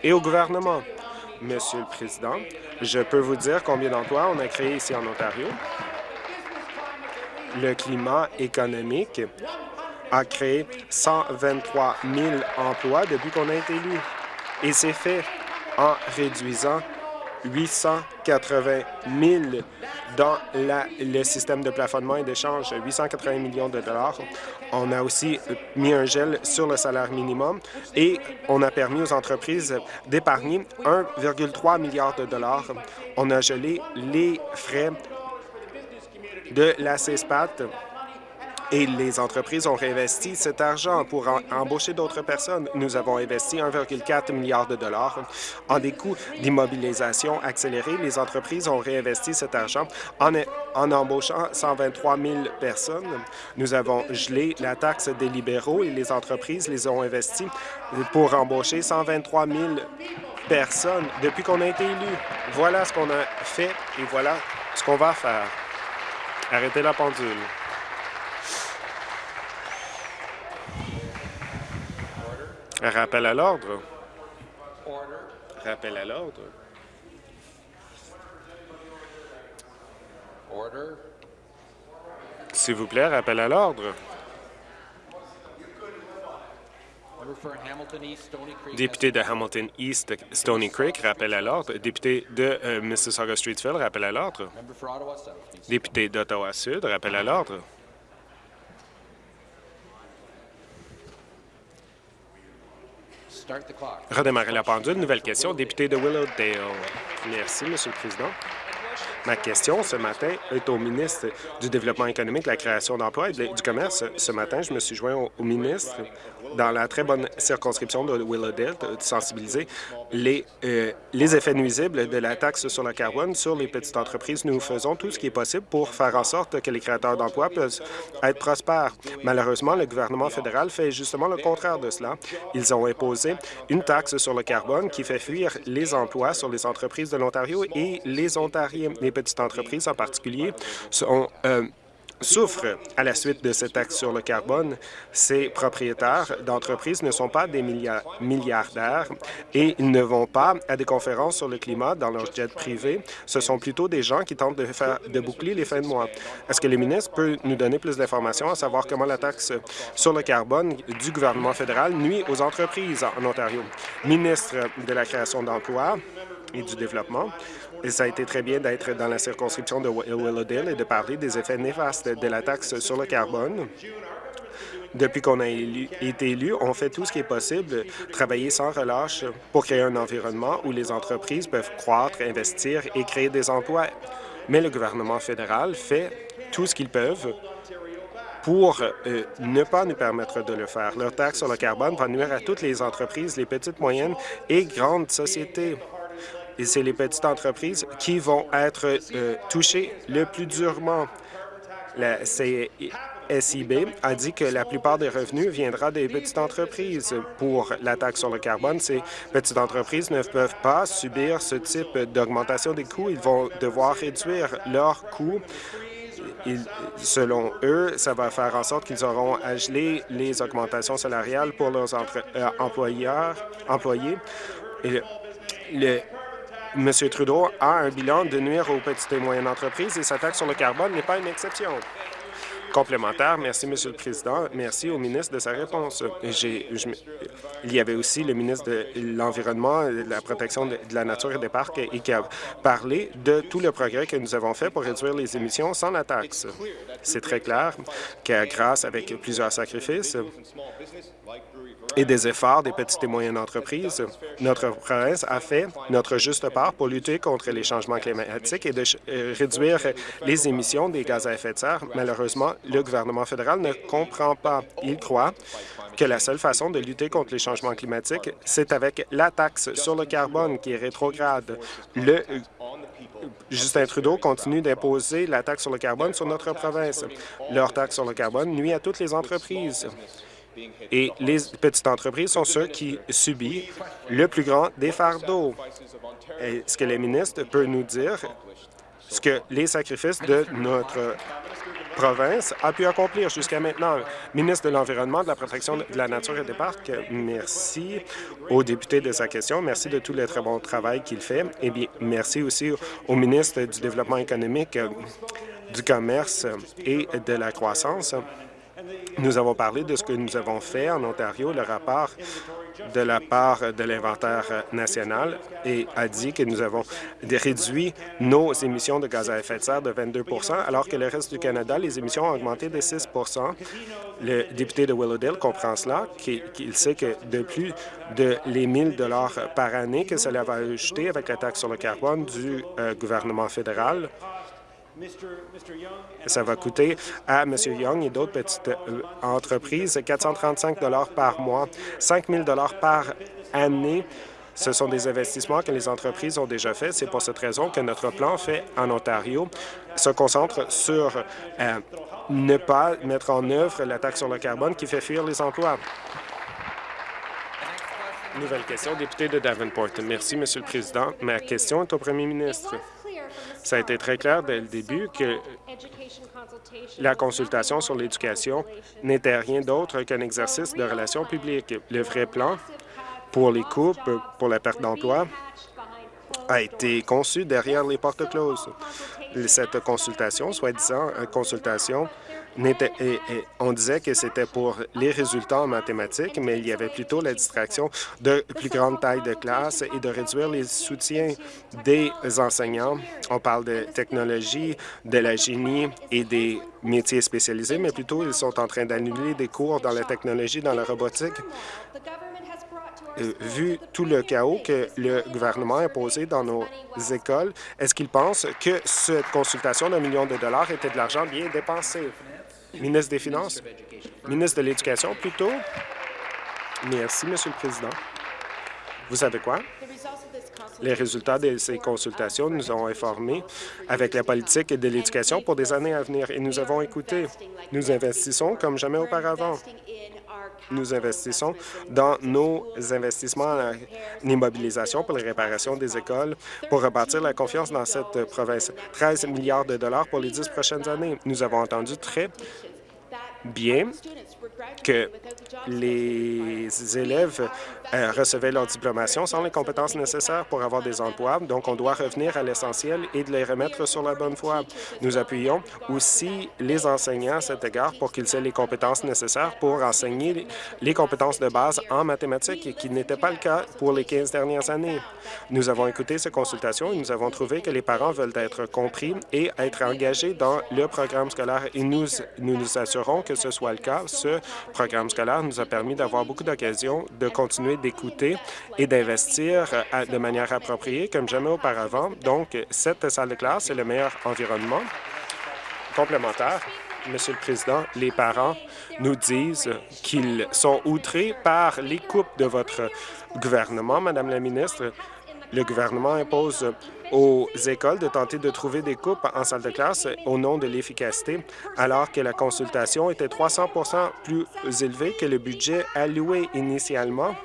et au gouvernement. Monsieur le Président, je peux vous dire combien d'emplois on a créés ici en Ontario. Le climat économique a créé 123 000 emplois depuis qu'on a été élu. Et c'est fait en réduisant 880 000 dans le système de plafonnement et d'échange, 880 millions de dollars. On a aussi mis un gel sur le salaire minimum et on a permis aux entreprises d'épargner 1,3 milliard de dollars. On a gelé les frais de la CESPAT et les entreprises ont réinvesti cet argent pour embaucher d'autres personnes. Nous avons investi 1,4 milliard de dollars en des coûts d'immobilisation accélérés. Les entreprises ont réinvesti cet argent en, en embauchant 123 000 personnes. Nous avons gelé la taxe des libéraux et les entreprises les ont investis pour embaucher 123 000 personnes depuis qu'on a été élu. Voilà ce qu'on a fait et voilà ce qu'on va faire. Arrêtez la pendule. Rappel à l'ordre. Rappel à l'ordre. S'il vous plaît, rappel à l'ordre. Député de Hamilton East Stony Creek, rappel à l'ordre. Député de euh, Mississauga Streetsville, rappel à l'ordre. Député d'Ottawa Sud, rappel à l'ordre. Redémarrer la pendule. Nouvelle question. Député de Willowdale. Merci, Monsieur le Président. Ma question ce matin est au ministre du Développement économique, de la création d'emplois et du commerce. Ce matin, je me suis joint au ministre dans la très bonne circonscription de Willowdale de sensibiliser les, euh, les effets nuisibles de la taxe sur le carbone sur les petites entreprises. Nous faisons tout ce qui est possible pour faire en sorte que les créateurs d'emplois puissent être prospères. Malheureusement, le gouvernement fédéral fait justement le contraire de cela. Ils ont imposé une taxe sur le carbone qui fait fuir les emplois sur les entreprises de l'Ontario et les Ontariens. Les petites entreprises en particulier sont, euh, souffrent à la suite de cette taxe sur le carbone. Ces propriétaires d'entreprises ne sont pas des millia- milliardaires et ils ne vont pas à des conférences sur le climat dans leur jet privé. Ce sont plutôt des gens qui tentent de, faire, de boucler les fins de mois. Est-ce que le ministre peut nous donner plus d'informations à savoir comment la taxe sur le carbone du gouvernement fédéral nuit aux entreprises en Ontario? Ministre de la création d'emplois et du développement, ça a été très bien d'être dans la circonscription de Will- Willowdale et de parler des effets néfastes de la taxe sur le carbone. Depuis qu'on a été élu, on fait tout ce qui est possible, travailler sans relâche pour créer un environnement où les entreprises peuvent croître, investir et créer des emplois. Mais le gouvernement fédéral fait tout ce qu'ils peuvent pour euh, ne pas nous permettre de le faire. Leur taxe sur le carbone va nuire à toutes les entreprises, les petites, moyennes et grandes sociétés. Et c'est les petites entreprises qui vont être euh, touchées le plus durement. La SIB a dit que la plupart des revenus viendra des petites entreprises. Pour la taxe sur le carbone, ces petites entreprises ne peuvent pas subir ce type d'augmentation des coûts. Ils vont devoir réduire leurs coûts selon eux, ça va faire en sorte qu'ils auront à geler les augmentations salariales pour leurs euh, employeurs, employés. Et le, M. Trudeau a un bilan de nuire aux petites et moyennes entreprises et sa taxe sur le carbone n'est pas une exception. Complémentaire, merci, Monsieur le Président. Merci au ministre de sa réponse. il y avait aussi le ministre de l'Environnement, de la protection de, la nature et des parcs et qui a parlé de tout le progrès que nous avons fait pour réduire les émissions sans la taxe. C'est très clair que grâce avec plusieurs sacrifices, et des efforts des petites et moyennes entreprises. Notre province a fait notre juste part pour lutter contre les changements climatiques et de euh, réduire les émissions des gaz à effet de serre. Malheureusement, le gouvernement fédéral ne comprend pas. Il croit que la seule façon de lutter contre les changements climatiques, c'est avec la taxe sur le carbone qui est rétrograde. Le euh, Justin Trudeau continue d'imposer la taxe sur le carbone sur notre province. Leur taxe sur le carbone nuit à toutes les entreprises. Et les petites entreprises sont ceux qui subissent le plus grand des fardeaux. Est-ce que le ministre peut nous dire ce que les sacrifices de notre province a pu accomplir jusqu'à maintenant. Ministre de l'Environnement, de la Protection de la Nature et des Parcs, merci au député de sa question. Merci de tout le très bon travail qu'il fait. Et bien, merci aussi au ministre du Développement économique, du Commerce et de la Croissance. Nous avons parlé de ce que nous avons fait en Ontario, le rapport de la part de l'inventaire national et a dit que nous avons réduit nos émissions de gaz à effet de serre de 22% alors que le reste du Canada, les émissions ont augmenté de 6% Le député de Willowdale comprend cela, qu'il sait que de plus de les 1 000 par année que cela va ajouter avec la taxe sur le carbone du euh, gouvernement fédéral, ça va coûter à M. Young et d'autres petites euh, entreprises 435 par mois, 5 000 par année. Ce sont des investissements que les entreprises ont déjà faits. C'est pour cette raison que notre plan fait en Ontario se concentre sur euh, ne pas mettre en œuvre la taxe sur le carbone qui fait fuir les emplois. Nouvelle question, député de Davenport. Merci, Monsieur le Président. Ma question est au premier ministre. Ça a été très clair dès le début que la consultation sur l'éducation n'était rien d'autre qu'un exercice de relations publiques. Le vrai plan pour les coupes, pour la perte d'emploi, a été conçu derrière les portes closes. Cette consultation, soi-disant consultation, on disait que c'était pour les résultats en mathématiques, mais il y avait plutôt la distraction de plus grande taille de classe et de réduire les soutiens des enseignants. On parle de technologie, de la génie et des métiers spécialisés, mais plutôt ils sont en train d'annuler des cours dans la technologie, dans la robotique. Euh, vu tout le chaos que le gouvernement a imposé dans nos écoles, est-ce qu'il pense que cette consultation d'un million de dollars était de l'argent bien dépensé? Ministre des Finances. Ministre de l'Éducation, plutôt. Merci, Monsieur le Président. Vous savez quoi? Les résultats de ces consultations nous ont informés avec la politique de l'éducation pour des années à venir et nous avons écouté. Nous investissons comme jamais auparavant. Nous investissons dans nos investissements en immobilisation pour les réparations des écoles, pour rebâtir la confiance dans cette province. 13 milliards de dollars pour les dix prochaines années. Nous avons entendu très bien que les élèves euh, recevaient leur diplomation sans les compétences nécessaires pour avoir des emplois. Donc, on doit revenir à l'essentiel et de les remettre sur la bonne voie. Nous appuyons aussi les enseignants à cet égard pour qu'ils aient les compétences nécessaires pour enseigner les compétences de base en mathématiques, qui n'était pas le cas pour les 15 dernières années. Nous avons écouté ces consultations et nous avons trouvé que les parents veulent être compris et être engagés dans le programme scolaire. Et nous nous, assurons que ce soit le cas. Programme scolaire nous a permis d'avoir beaucoup d'occasions de continuer d'écouter et d'investir euh, de manière appropriée comme jamais auparavant. Donc, cette salle de classe est le meilleur environnement complémentaire. Monsieur le Président, les parents nous disent qu'ils sont outrés par les coupes de votre gouvernement, Madame la ministre. Le gouvernement impose aux écoles de tenter de trouver des coupes en salle de classe au nom de l'efficacité, alors que la consultation était 300% plus élevée que le budget alloué initialement.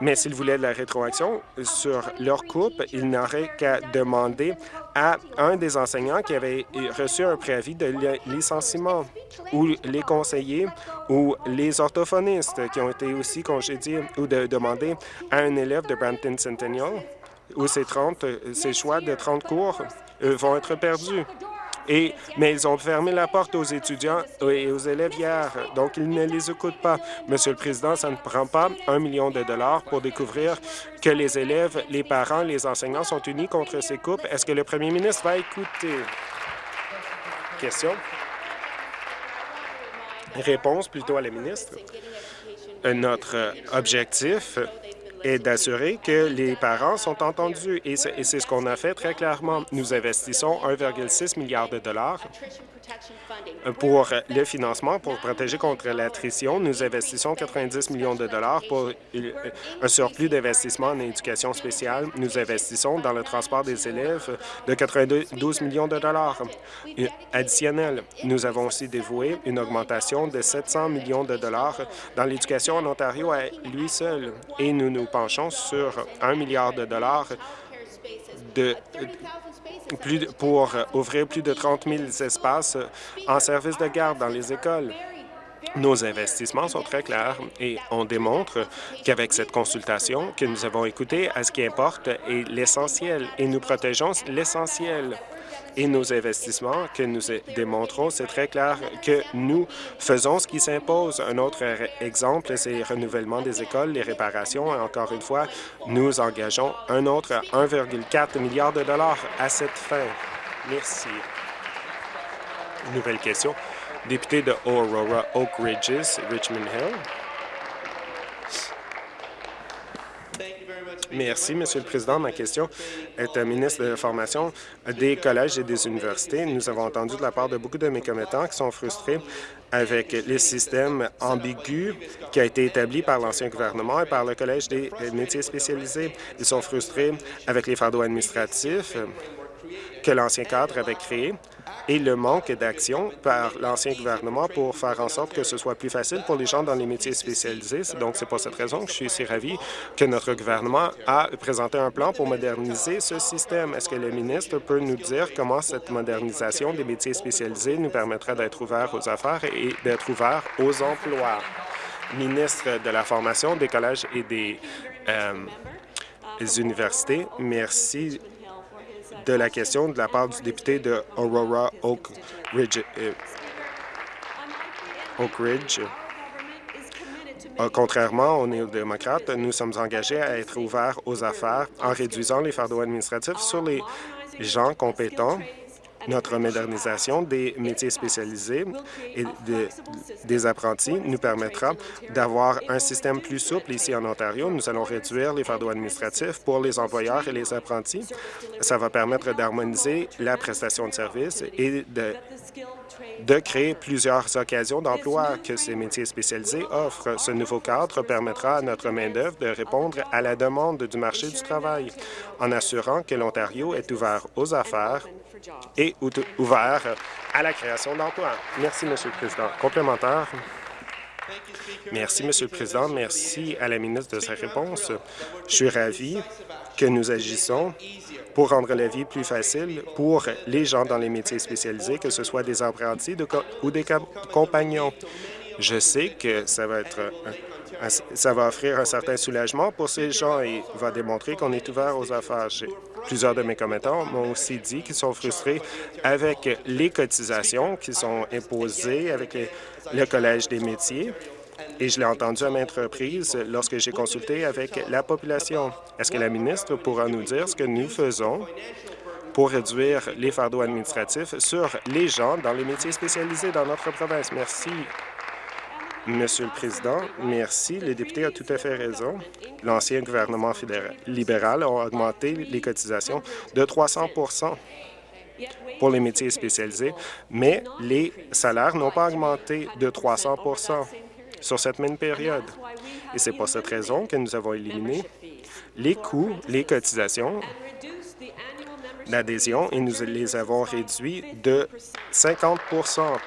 Mais s'ils voulaient de la rétroaction sur leur coupe, ils n'auraient qu'à demander à un des enseignants qui avait reçu un préavis de licenciement, ou les conseillers, ou les orthophonistes qui ont été aussi congédiés, ou de demander à un élève de Brampton Centennial, où ces, 30, ces choix de 30 cours euh, vont être perdus mais ils ont fermé la porte aux étudiants et aux élèves hier, donc ils ne les écoutent pas. Monsieur le Président, ça ne prend pas un million de dollars pour découvrir que les élèves, les parents, les enseignants sont unis contre ces coupes. Est-ce que le premier ministre va écouter? Question. Réponse plutôt à la ministre. Notre objectif est d'assurer que les parents sont entendus. Et c'est ce qu'on a fait très clairement. Nous investissons 1,6 milliard de dollars pour le financement, pour protéger contre l'attrition, nous investissons 90 millions de dollars pour un surplus d'investissement en éducation spéciale. Nous investissons dans le transport des élèves de 92 millions de dollars additionnels. Nous avons aussi dévoué une augmentation de 700 millions de dollars dans l'éducation en Ontario à lui seul. Et nous nous penchons sur un milliard de dollars de pour ouvrir plus de 30 000 espaces en service de garde dans les écoles. Nos investissements sont très clairs et on démontre qu'avec cette consultation que nous avons écouté à ce qui importe est l'essentiel et nous protégeons l'essentiel et nos investissements que nous démontrons, c'est très clair que nous faisons ce qui s'impose. Un autre exemple, c'est le renouvellement des écoles, les réparations. Et encore une fois, nous engageons un autre 1,4 milliard de dollars à cette fin. Merci. Nouvelle question. Député de Aurora Oak Ridges, Richmond Hill. Merci, Monsieur le Président. Ma question est au ministre de la Formation des collèges et des universités. Nous avons entendu de la part de beaucoup de mes commettants qui sont frustrés avec le système ambigu qui a été établi par l'ancien gouvernement et par le Collège des métiers spécialisés. Ils sont frustrés avec les fardeaux administratifs que l'ancien cadre avait créés et le manque d'action par l'ancien gouvernement pour faire en sorte que ce soit plus facile pour les gens dans les métiers spécialisés. Donc, c'est pour cette raison que je suis si ravi que notre gouvernement a présenté un plan pour moderniser ce système. Est-ce que le ministre peut nous dire comment cette modernisation des métiers spécialisés nous permettra d'être ouverts aux affaires et d'être ouverts aux emplois? Ministre de la Formation, des collèges et des euh, universités, merci de la question de la part du député de Aurora Oak Ridge. Euh, Oak Ridge. Euh, contrairement aux néo-démocrates, nous sommes engagés à être ouverts aux affaires en réduisant les fardeaux administratifs sur les gens compétents notre modernisation des métiers spécialisés et des apprentis nous permettra d'avoir un système plus souple ici en Ontario. Nous allons réduire les fardeaux administratifs pour les employeurs et les apprentis. Ça va permettre d'harmoniser la prestation de services et de de créer plusieurs occasions d'emploi que ces métiers spécialisés offrent. Ce nouveau cadre permettra à notre main-d'œuvre de répondre à la demande du marché du travail en assurant que l'Ontario est ouvert aux affaires et ouvert à la création d'emplois. Merci, Monsieur le Président. Complémentaire. Merci, Monsieur le Président. Merci à la ministre de sa réponse. Je suis ravi que nous agissons pour rendre la vie plus facile pour les gens dans les métiers spécialisés, que ce soit des apprentis ou des compagnons. Je sais que ça va être ça va offrir un certain soulagement pour ces gens et va démontrer qu'on est ouvert aux affaires. Plusieurs de mes commettants m'ont aussi dit qu'ils sont frustrés avec les cotisations qui sont imposées avec le Collège des métiers et je l'ai entendu à maintes reprises lorsque j'ai consulté avec la population. Est-ce que la ministre pourra nous dire ce que nous faisons pour réduire les fardeaux administratifs sur les gens dans les métiers spécialisés dans notre province? Merci. Monsieur le Président, merci. Le député a tout à fait raison. L'ancien gouvernement libéral a augmenté les cotisations de 300% pour les métiers spécialisés, mais les salaires n'ont pas augmenté de 300 sur cette même période. Et c'est pour cette raison que nous avons éliminé les coûts, les cotisations d'adhésion et nous les avons réduits de 50%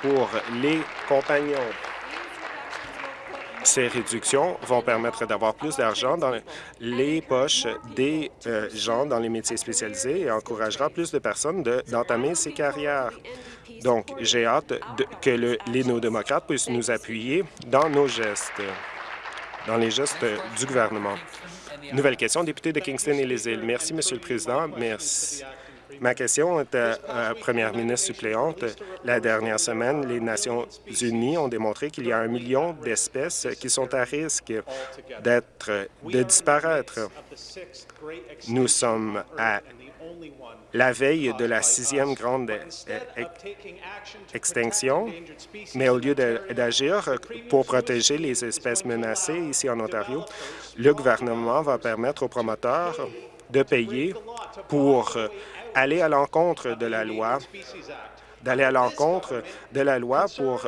pour les compagnons. Ces réductions vont permettre d'avoir plus d'argent dans les poches des euh, gens dans les métiers spécialisés et encouragera plus de personnes d'entamer ces carrières. Donc, j'ai hâte que le, les néo-démocrates puissent nous appuyer dans nos gestes, dans les gestes du gouvernement. Nouvelle question, député de Kingston et les îles. Merci, Monsieur le Président. Merci. Ma question est à la première ministre suppléante. La dernière semaine, les Nations unies ont démontré qu'il y a un million d'espèces qui sont à risque d'être de disparaître. Nous sommes à la veille de la sixième grande euh, extinction, mais au lieu d'agir pour protéger les espèces menacées ici en Ontario, le gouvernement va permettre aux promoteurs de payer pour aller à l'encontre de la loi à l'encontre de la loi pour,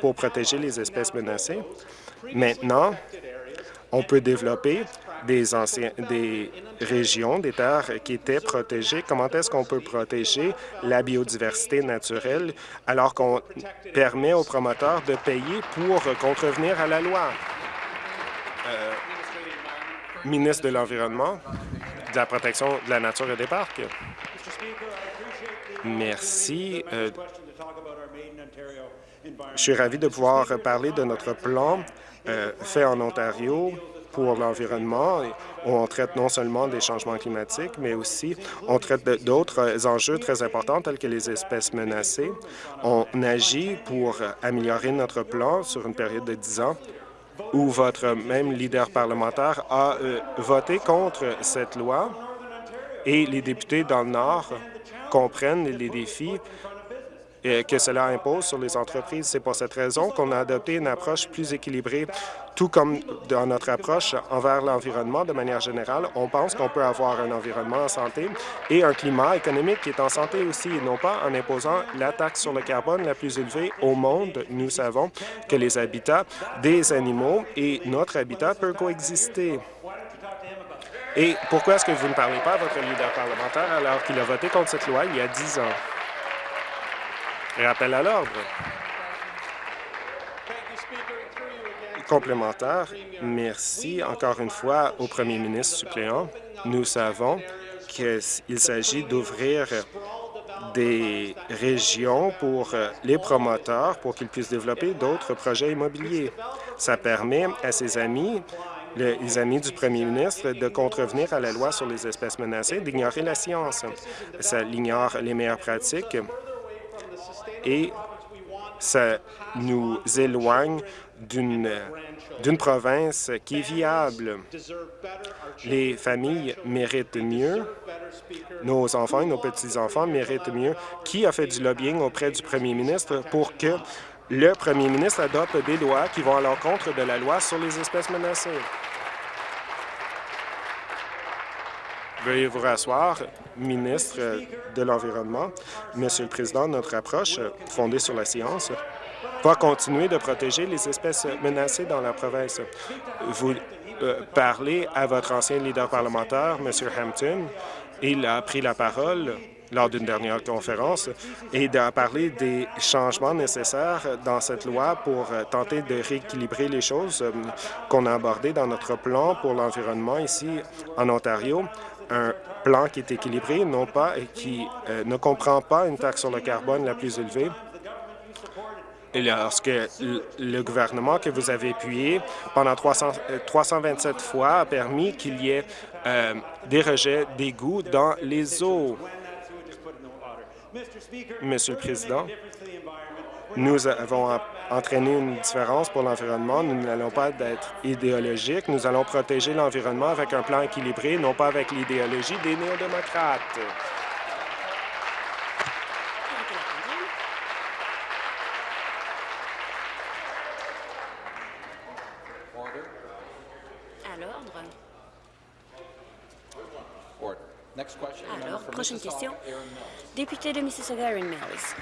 pour protéger les espèces menacées. Maintenant, on peut développer des, régions, des terres qui étaient protégées. Comment est-ce qu'on peut protéger la biodiversité naturelle alors qu'on permet aux promoteurs de payer pour contrevenir à la loi? Euh, ministre de l'Environnement, de la protection de la nature et des parcs. Merci. Euh, je suis ravi de pouvoir parler de notre plan euh, fait en Ontario pour l'environnement. On traite non seulement des changements climatiques, mais aussi on traite d'autres enjeux très importants tels que les espèces menacées. On agit pour améliorer notre plan sur une période de 10 ans où votre même leader parlementaire a euh, voté contre cette loi et les députés dans le Nord comprennent les défis euh, que cela impose sur les entreprises. C'est pour cette raison qu'on a adopté une approche plus équilibrée, tout comme dans notre approche envers l'environnement de manière générale. On pense qu'on peut avoir un environnement en santé et un climat économique qui est en santé aussi, et non pas en imposant la taxe sur le carbone la plus élevée au monde. Nous savons que les habitats des animaux et notre habitat peuvent coexister. Et pourquoi est-ce que vous ne parlez pas à votre leader parlementaire alors qu'il a voté contre cette loi il y a dix ans? Rappel à l'ordre. Complémentaire, merci encore une fois au premier ministre suppléant. Nous savons qu'il s'agit d'ouvrir des régions pour les promoteurs pour qu'ils puissent développer d'autres projets immobiliers. Ça permet à ses amis les amis du premier ministre de contrevenir à la loi sur les espèces menacées, d'ignorer la science. Ça ignore les meilleures pratiques et ça nous éloigne d'une province qui est viable. Les familles méritent mieux, nos enfants et nos petits-enfants méritent mieux. Qui a fait du lobbying auprès du premier ministre pour que le premier ministre adopte des lois qui vont à l'encontre de la loi sur les espèces menacées? Veuillez vous rasseoir, ministre de l'Environnement. Monsieur le Président, notre approche, fondée sur la science, va continuer de protéger les espèces menacées dans la province. Vous euh, parlez à votre ancien leader parlementaire, M. Hampton. Il a pris la parole lors d'une dernière conférence et a parlé des changements nécessaires dans cette loi pour tenter de rééquilibrer les choses euh, qu'on a abordées dans notre plan pour l'environnement ici en Ontario un plan qui est équilibré, non pas et qui euh, ne comprend pas une taxe sur le carbone la plus élevée. Et lorsque le gouvernement que vous avez appuyé pendant 300, 327 euh, fois a permis qu'il y ait euh, des rejets d'égouts dans les eaux. Monsieur le Président, nous avons entraîné une différence pour l'environnement. Nous n'allons pas être idéologiques. Nous allons protéger l'environnement avec un plan équilibré, non pas avec l'idéologie des néo-démocrates. Prochaine question. Député de Mississauga, Erin Mills.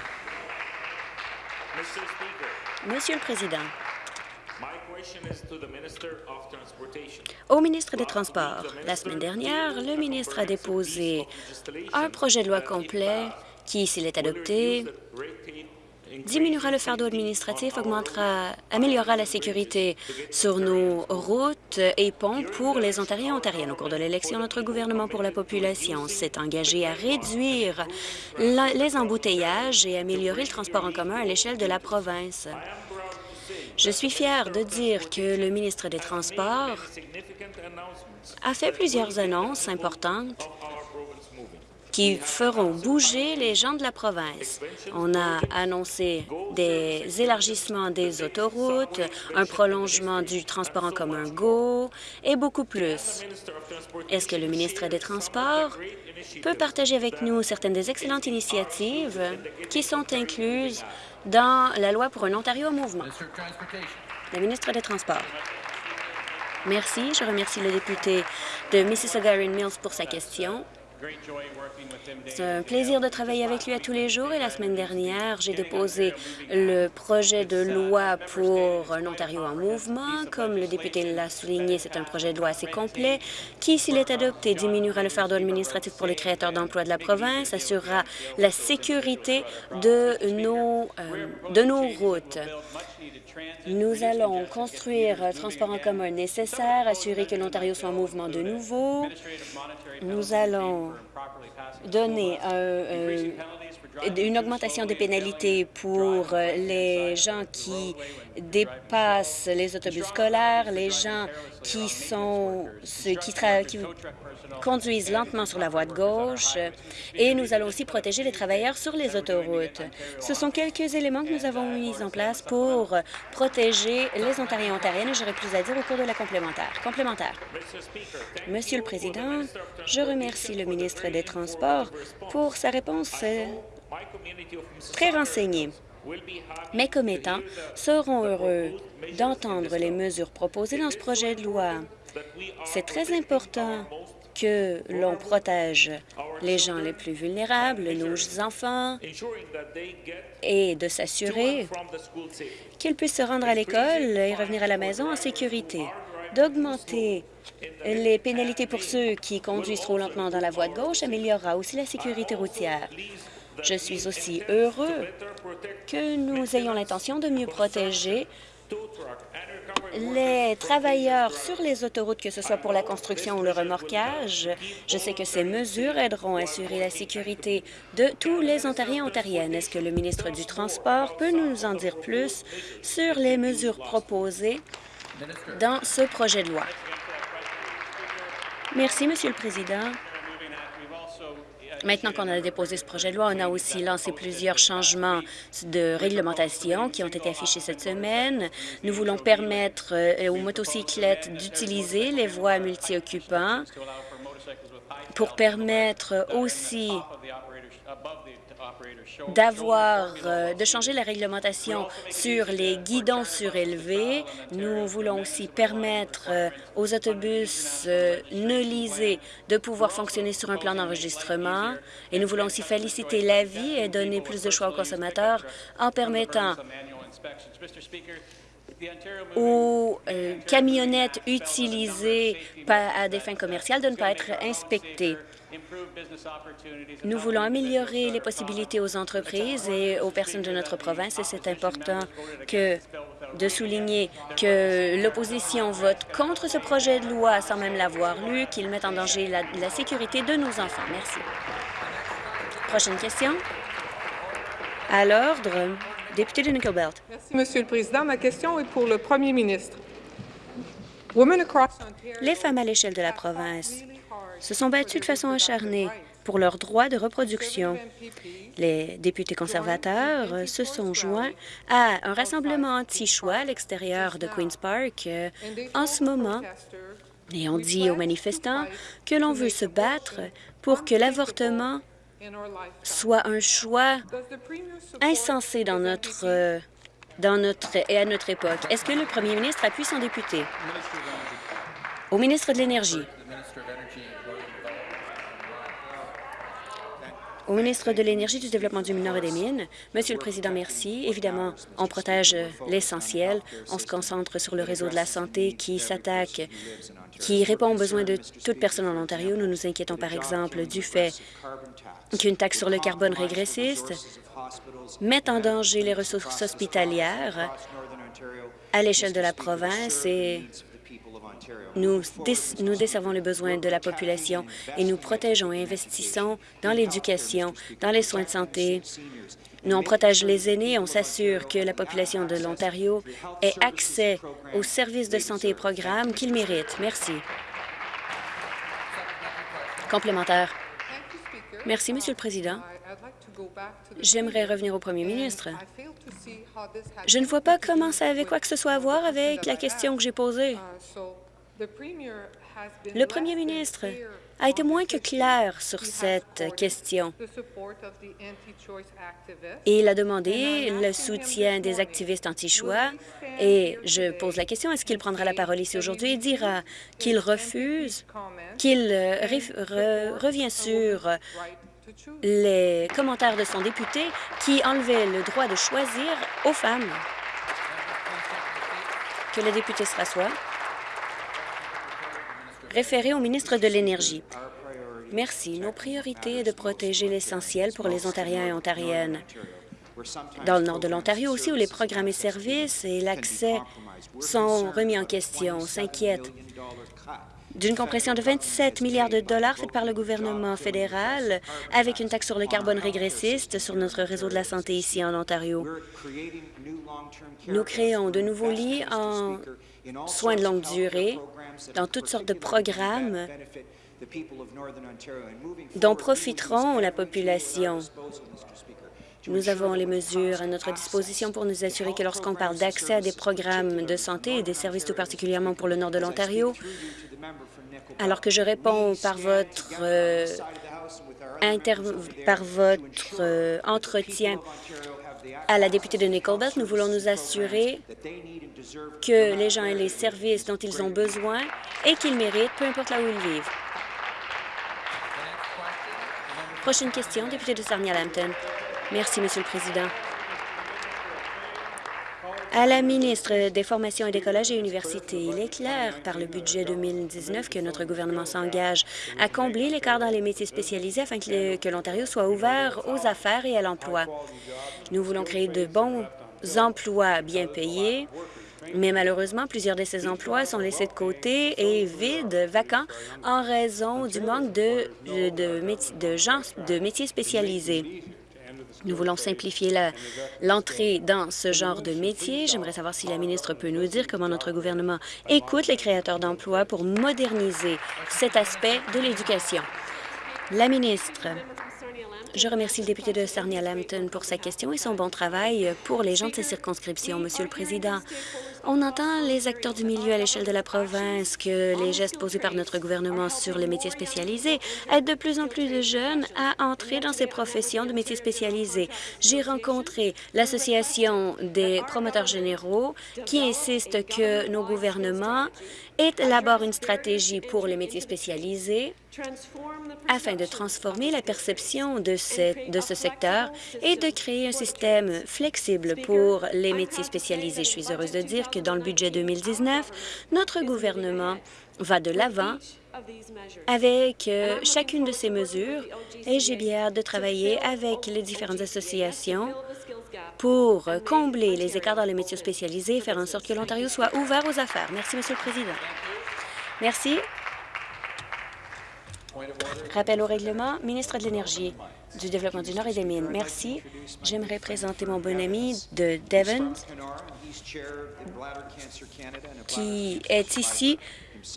Monsieur le Président, au ministre des Transports, la semaine dernière, le ministre a déposé un projet de loi complet qui, s'il est adopté, diminuera le fardeau administratif, augmentera, améliorera la sécurité sur nos routes et ponts pour les Ontariens et Ontariennes. Au cours de l'élection, notre gouvernement pour la population s'est engagé à réduire les embouteillages et améliorer le transport en commun à l'échelle de la province. Je suis fier de dire que le ministre des Transports a fait plusieurs annonces importantes qui feront bouger les gens de la province. On a annoncé des élargissements des autoroutes, un prolongement du transport en commun GO et beaucoup plus. Est-ce que le ministre des Transports peut partager avec nous certaines des excellentes initiatives qui sont incluses dans la loi pour un Ontario en mouvement? Le ministre des Transports. Merci. Je remercie le député de Mississauga Erin Mills pour sa question. C'est un plaisir de travailler avec lui à tous les jours et la semaine dernière, j'ai déposé le projet de loi pour un Ontario en mouvement. Comme le député l'a souligné, c'est un projet de loi assez complet qui, s'il est adopté, diminuera le fardeau administratif pour les créateurs d'emplois de la province, assurera la sécurité de nos, euh, de nos routes. Nous allons construire un transport en commun nécessaire, assurer que l'Ontario soit en mouvement de nouveau. Nous allons donner euh, une augmentation des pénalités pour euh, les gens qui dépassent les autobus scolaires, les gens qui sont ceux qui, qui conduisent lentement sur la voie de gauche et nous allons aussi protéger les travailleurs sur les autoroutes. Ce sont quelques éléments que nous avons mis en place pour protéger les Ontariens et Ontariennes et j'aurai plus à dire au cours de la complémentaire. Complémentaire. Monsieur le Président, je remercie le ministre des Transports pour sa réponse euh, très renseignée. Mes commettants seront heureux d'entendre les mesures proposées dans ce projet de loi. C'est très important que l'on protège les gens les plus vulnérables, nos enfants, et de s'assurer qu'ils puissent se rendre à l'école et revenir à la maison en sécurité, d'augmenter les pénalités pour ceux qui conduisent trop lentement dans la voie de gauche améliorera aussi la sécurité routière. Je suis aussi heureux que nous ayons l'intention de mieux protéger les travailleurs sur les autoroutes, que ce soit pour la construction ou le remorquage. Je sais que ces mesures aideront à assurer la sécurité de tous les Ontariens et Ontariennes. Est-ce que le ministre du Transport peut nous en dire plus sur les mesures proposées dans ce projet de loi? Merci, Monsieur le Président. Maintenant qu'on a déposé ce projet de loi, on a aussi lancé plusieurs changements de réglementation qui ont été affichés cette semaine. Nous voulons permettre euh, aux motocyclettes d'utiliser les voies multi-occupants pour permettre aussi d'avoir, euh, de changer la réglementation sur les guidons surélevés. Nous voulons aussi permettre euh, aux autobus euh, ne lisés de pouvoir fonctionner sur un plan d'enregistrement. Et nous voulons aussi féliciter l'avis et donner plus de choix aux consommateurs en permettant aux euh, camionnettes utilisées à des fins commerciales de ne pas être inspectées. Nous voulons améliorer les possibilités aux entreprises et aux personnes de notre province et c'est important que de souligner que l'opposition vote contre ce projet de loi sans même l'avoir lu, qu'il met en danger la, la sécurité de nos enfants. Merci. Prochaine question. À l'ordre, député de Nickel Belt. Merci, Monsieur le Président. Ma question est pour le Premier ministre. Les femmes à l'échelle de la province se sont battues de façon acharnée pour leurs droits de reproduction. Les députés conservateurs se sont joints à un rassemblement anti-choix à l'extérieur de Queen's Park euh, en ce moment et on dit aux manifestants que l'on veut se battre pour que l'avortement soit un choix insensé dans notre, euh, et à notre époque. Est-ce que le premier ministre appuie son député? Au ministre de l'Énergie. Au ministre de l'Énergie, du Développement du Nord et des Mines, Monsieur le Président, merci. Évidemment, on protège l'essentiel. On se concentre sur le réseau de la santé qui s'attaque, qui répond aux besoins de toute personne en Ontario. Nous nous inquiétons, par exemple, du fait qu'une taxe sur le carbone régressiste met en danger les ressources hospitalières à l'échelle de la province et nous, desservons les besoins de la population et nous protégeons et investissons dans l'éducation, dans les soins de santé. Nous, on protège les aînés, on s'assure que la population de l'Ontario ait accès aux services de santé et programmes qu'ils méritent. Merci. Complémentaire. Merci, Monsieur le Président. J'aimerais revenir au premier ministre. Je ne vois pas comment ça avait quoi que ce soit à voir avec la question que j'ai posée. Le premier ministre a été moins que clair sur cette question. Il a demandé le soutien des activistes anti-choix et je pose la question, est-ce qu'il prendra la parole ici aujourd'hui? Et dira qu'il refuse, qu'il revient sur les commentaires de son député qui enlevait le droit de choisir aux femmes. Que le député se rassoie. Référé au ministre de l'Énergie. Merci. Nos priorités est de protéger l'essentiel pour les Ontariens et Ontariennes. Dans le nord de l'Ontario aussi, où les programmes et services et l'accès sont remis en question, on s'inquiète d'une compression de 27 milliards de dollars faite par le gouvernement fédéral avec une taxe sur le carbone régressiste sur notre réseau de la santé ici en Ontario. Nous créons de nouveaux lits en soins de longue durée dans toutes sortes de programmes dont profiteront la population. Nous avons les mesures à notre disposition pour nous assurer que lorsqu'on parle d'accès à des programmes de santé et des services tout particulièrement pour le nord de l'Ontario, alors que je réponds par votre, euh, par votre euh, entretien à la députée de Nickelbelt, nous voulons nous assurer que les gens aient les services dont ils ont besoin et qu'ils méritent, peu importe là où ils vivent. Prochaine question, député de Sarnia-Lambton. Merci, Monsieur le Président. À la ministre des Formations et des collèges et universités, il est clair par le budget 2019 que notre gouvernement s'engage à combler l'écart dans les métiers spécialisés afin que l'Ontario soit ouvert aux affaires et à l'emploi. Nous voulons créer de bons emplois bien payés, mais malheureusement, plusieurs de ces emplois sont laissés de côté et vides, vacants, en raison du manque de, gens de métiers spécialisés. Nous voulons simplifier l'entrée dans ce genre de métier. J'aimerais savoir si la ministre peut nous dire comment notre gouvernement écoute les créateurs d'emplois pour moderniser cet aspect de l'éducation. La ministre. Je remercie le député de Sarnia-Lambton pour sa question et son bon travail pour les gens de ces circonscriptions. Monsieur le Président, on entend les acteurs du milieu à l'échelle de la province que les gestes posés par notre gouvernement sur les métiers spécialisés aident de plus en plus de jeunes à entrer dans ces professions de métiers spécialisés. J'ai rencontré l'Association des promoteurs généraux qui insiste que nos gouvernements élaborent une stratégie pour les métiers spécialisés afin de transformer la perception de ce, de ce secteur et de créer un système flexible pour les métiers spécialisés. Je suis heureuse de dire que dans le budget 2019, notre gouvernement va de l'avant avec euh, chacune de ces mesures et j'ai bien hâte de travailler avec les différentes associations pour combler les écarts dans les métiers spécialisés et faire en sorte que l'Ontario soit ouvert aux affaires. Merci, Monsieur le Président. Merci. Rappel au règlement, ministre de l'Énergie, du Développement du Nord et des Mines. Merci. J'aimerais présenter mon bon ami de Devon, qui est ici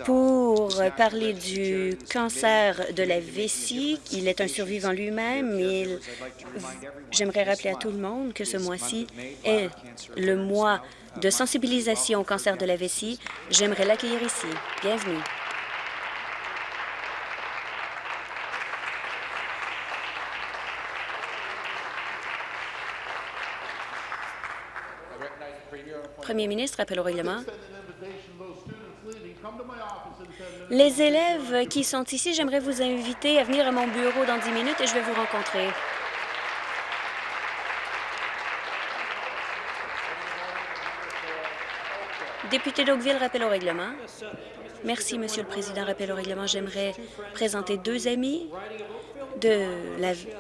pour parler du cancer de la vessie. Il est un survivant lui-même. J'aimerais rappeler à tout le monde que ce mois-ci est le mois de sensibilisation au cancer de la vessie. J'aimerais l'accueillir ici. Bienvenue. Premier ministre, appel au règlement. Les élèves qui sont ici, j'aimerais vous inviter à venir à mon bureau dans 10 minutes et je vais vous rencontrer. Député d'Oakville, rappel au règlement. Merci, Monsieur le Président. Rappel au règlement. J'aimerais présenter deux amis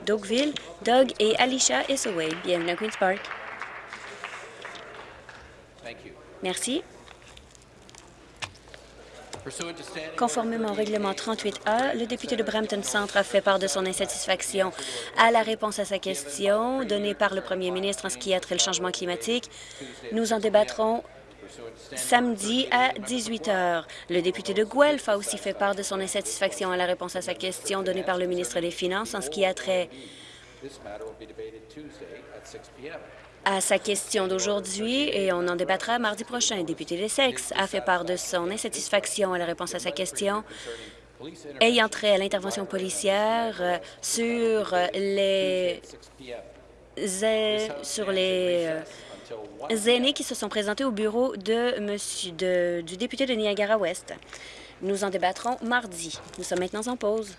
d'Oakville, Doug et Alicia Isaway. Bienvenue à Queen's Park. Merci. Conformément au règlement 38A, le député de Brampton Centre a fait part de son insatisfaction à la réponse à sa question donnée par le premier ministre en ce qui a trait le changement climatique. Nous en débattrons samedi à 18 heures. Le député de Guelph a aussi fait part de son insatisfaction à la réponse à sa question donnée par le ministre des Finances en ce qui a trait This matter will be debated Tuesday at 6 p.m. à sa question d'aujourd'hui et on en débattra mardi prochain. Le député d'Essex a fait part de son insatisfaction à la réponse à sa question ayant trait à l'intervention policière euh, sur euh, les 6 p.m. zé- sur les euh, until 1 aînés qui se sont présentés au bureau de monsieur, de- du député de Niagara-Ouest. Nous en débattrons mardi. Nous sommes maintenant en pause.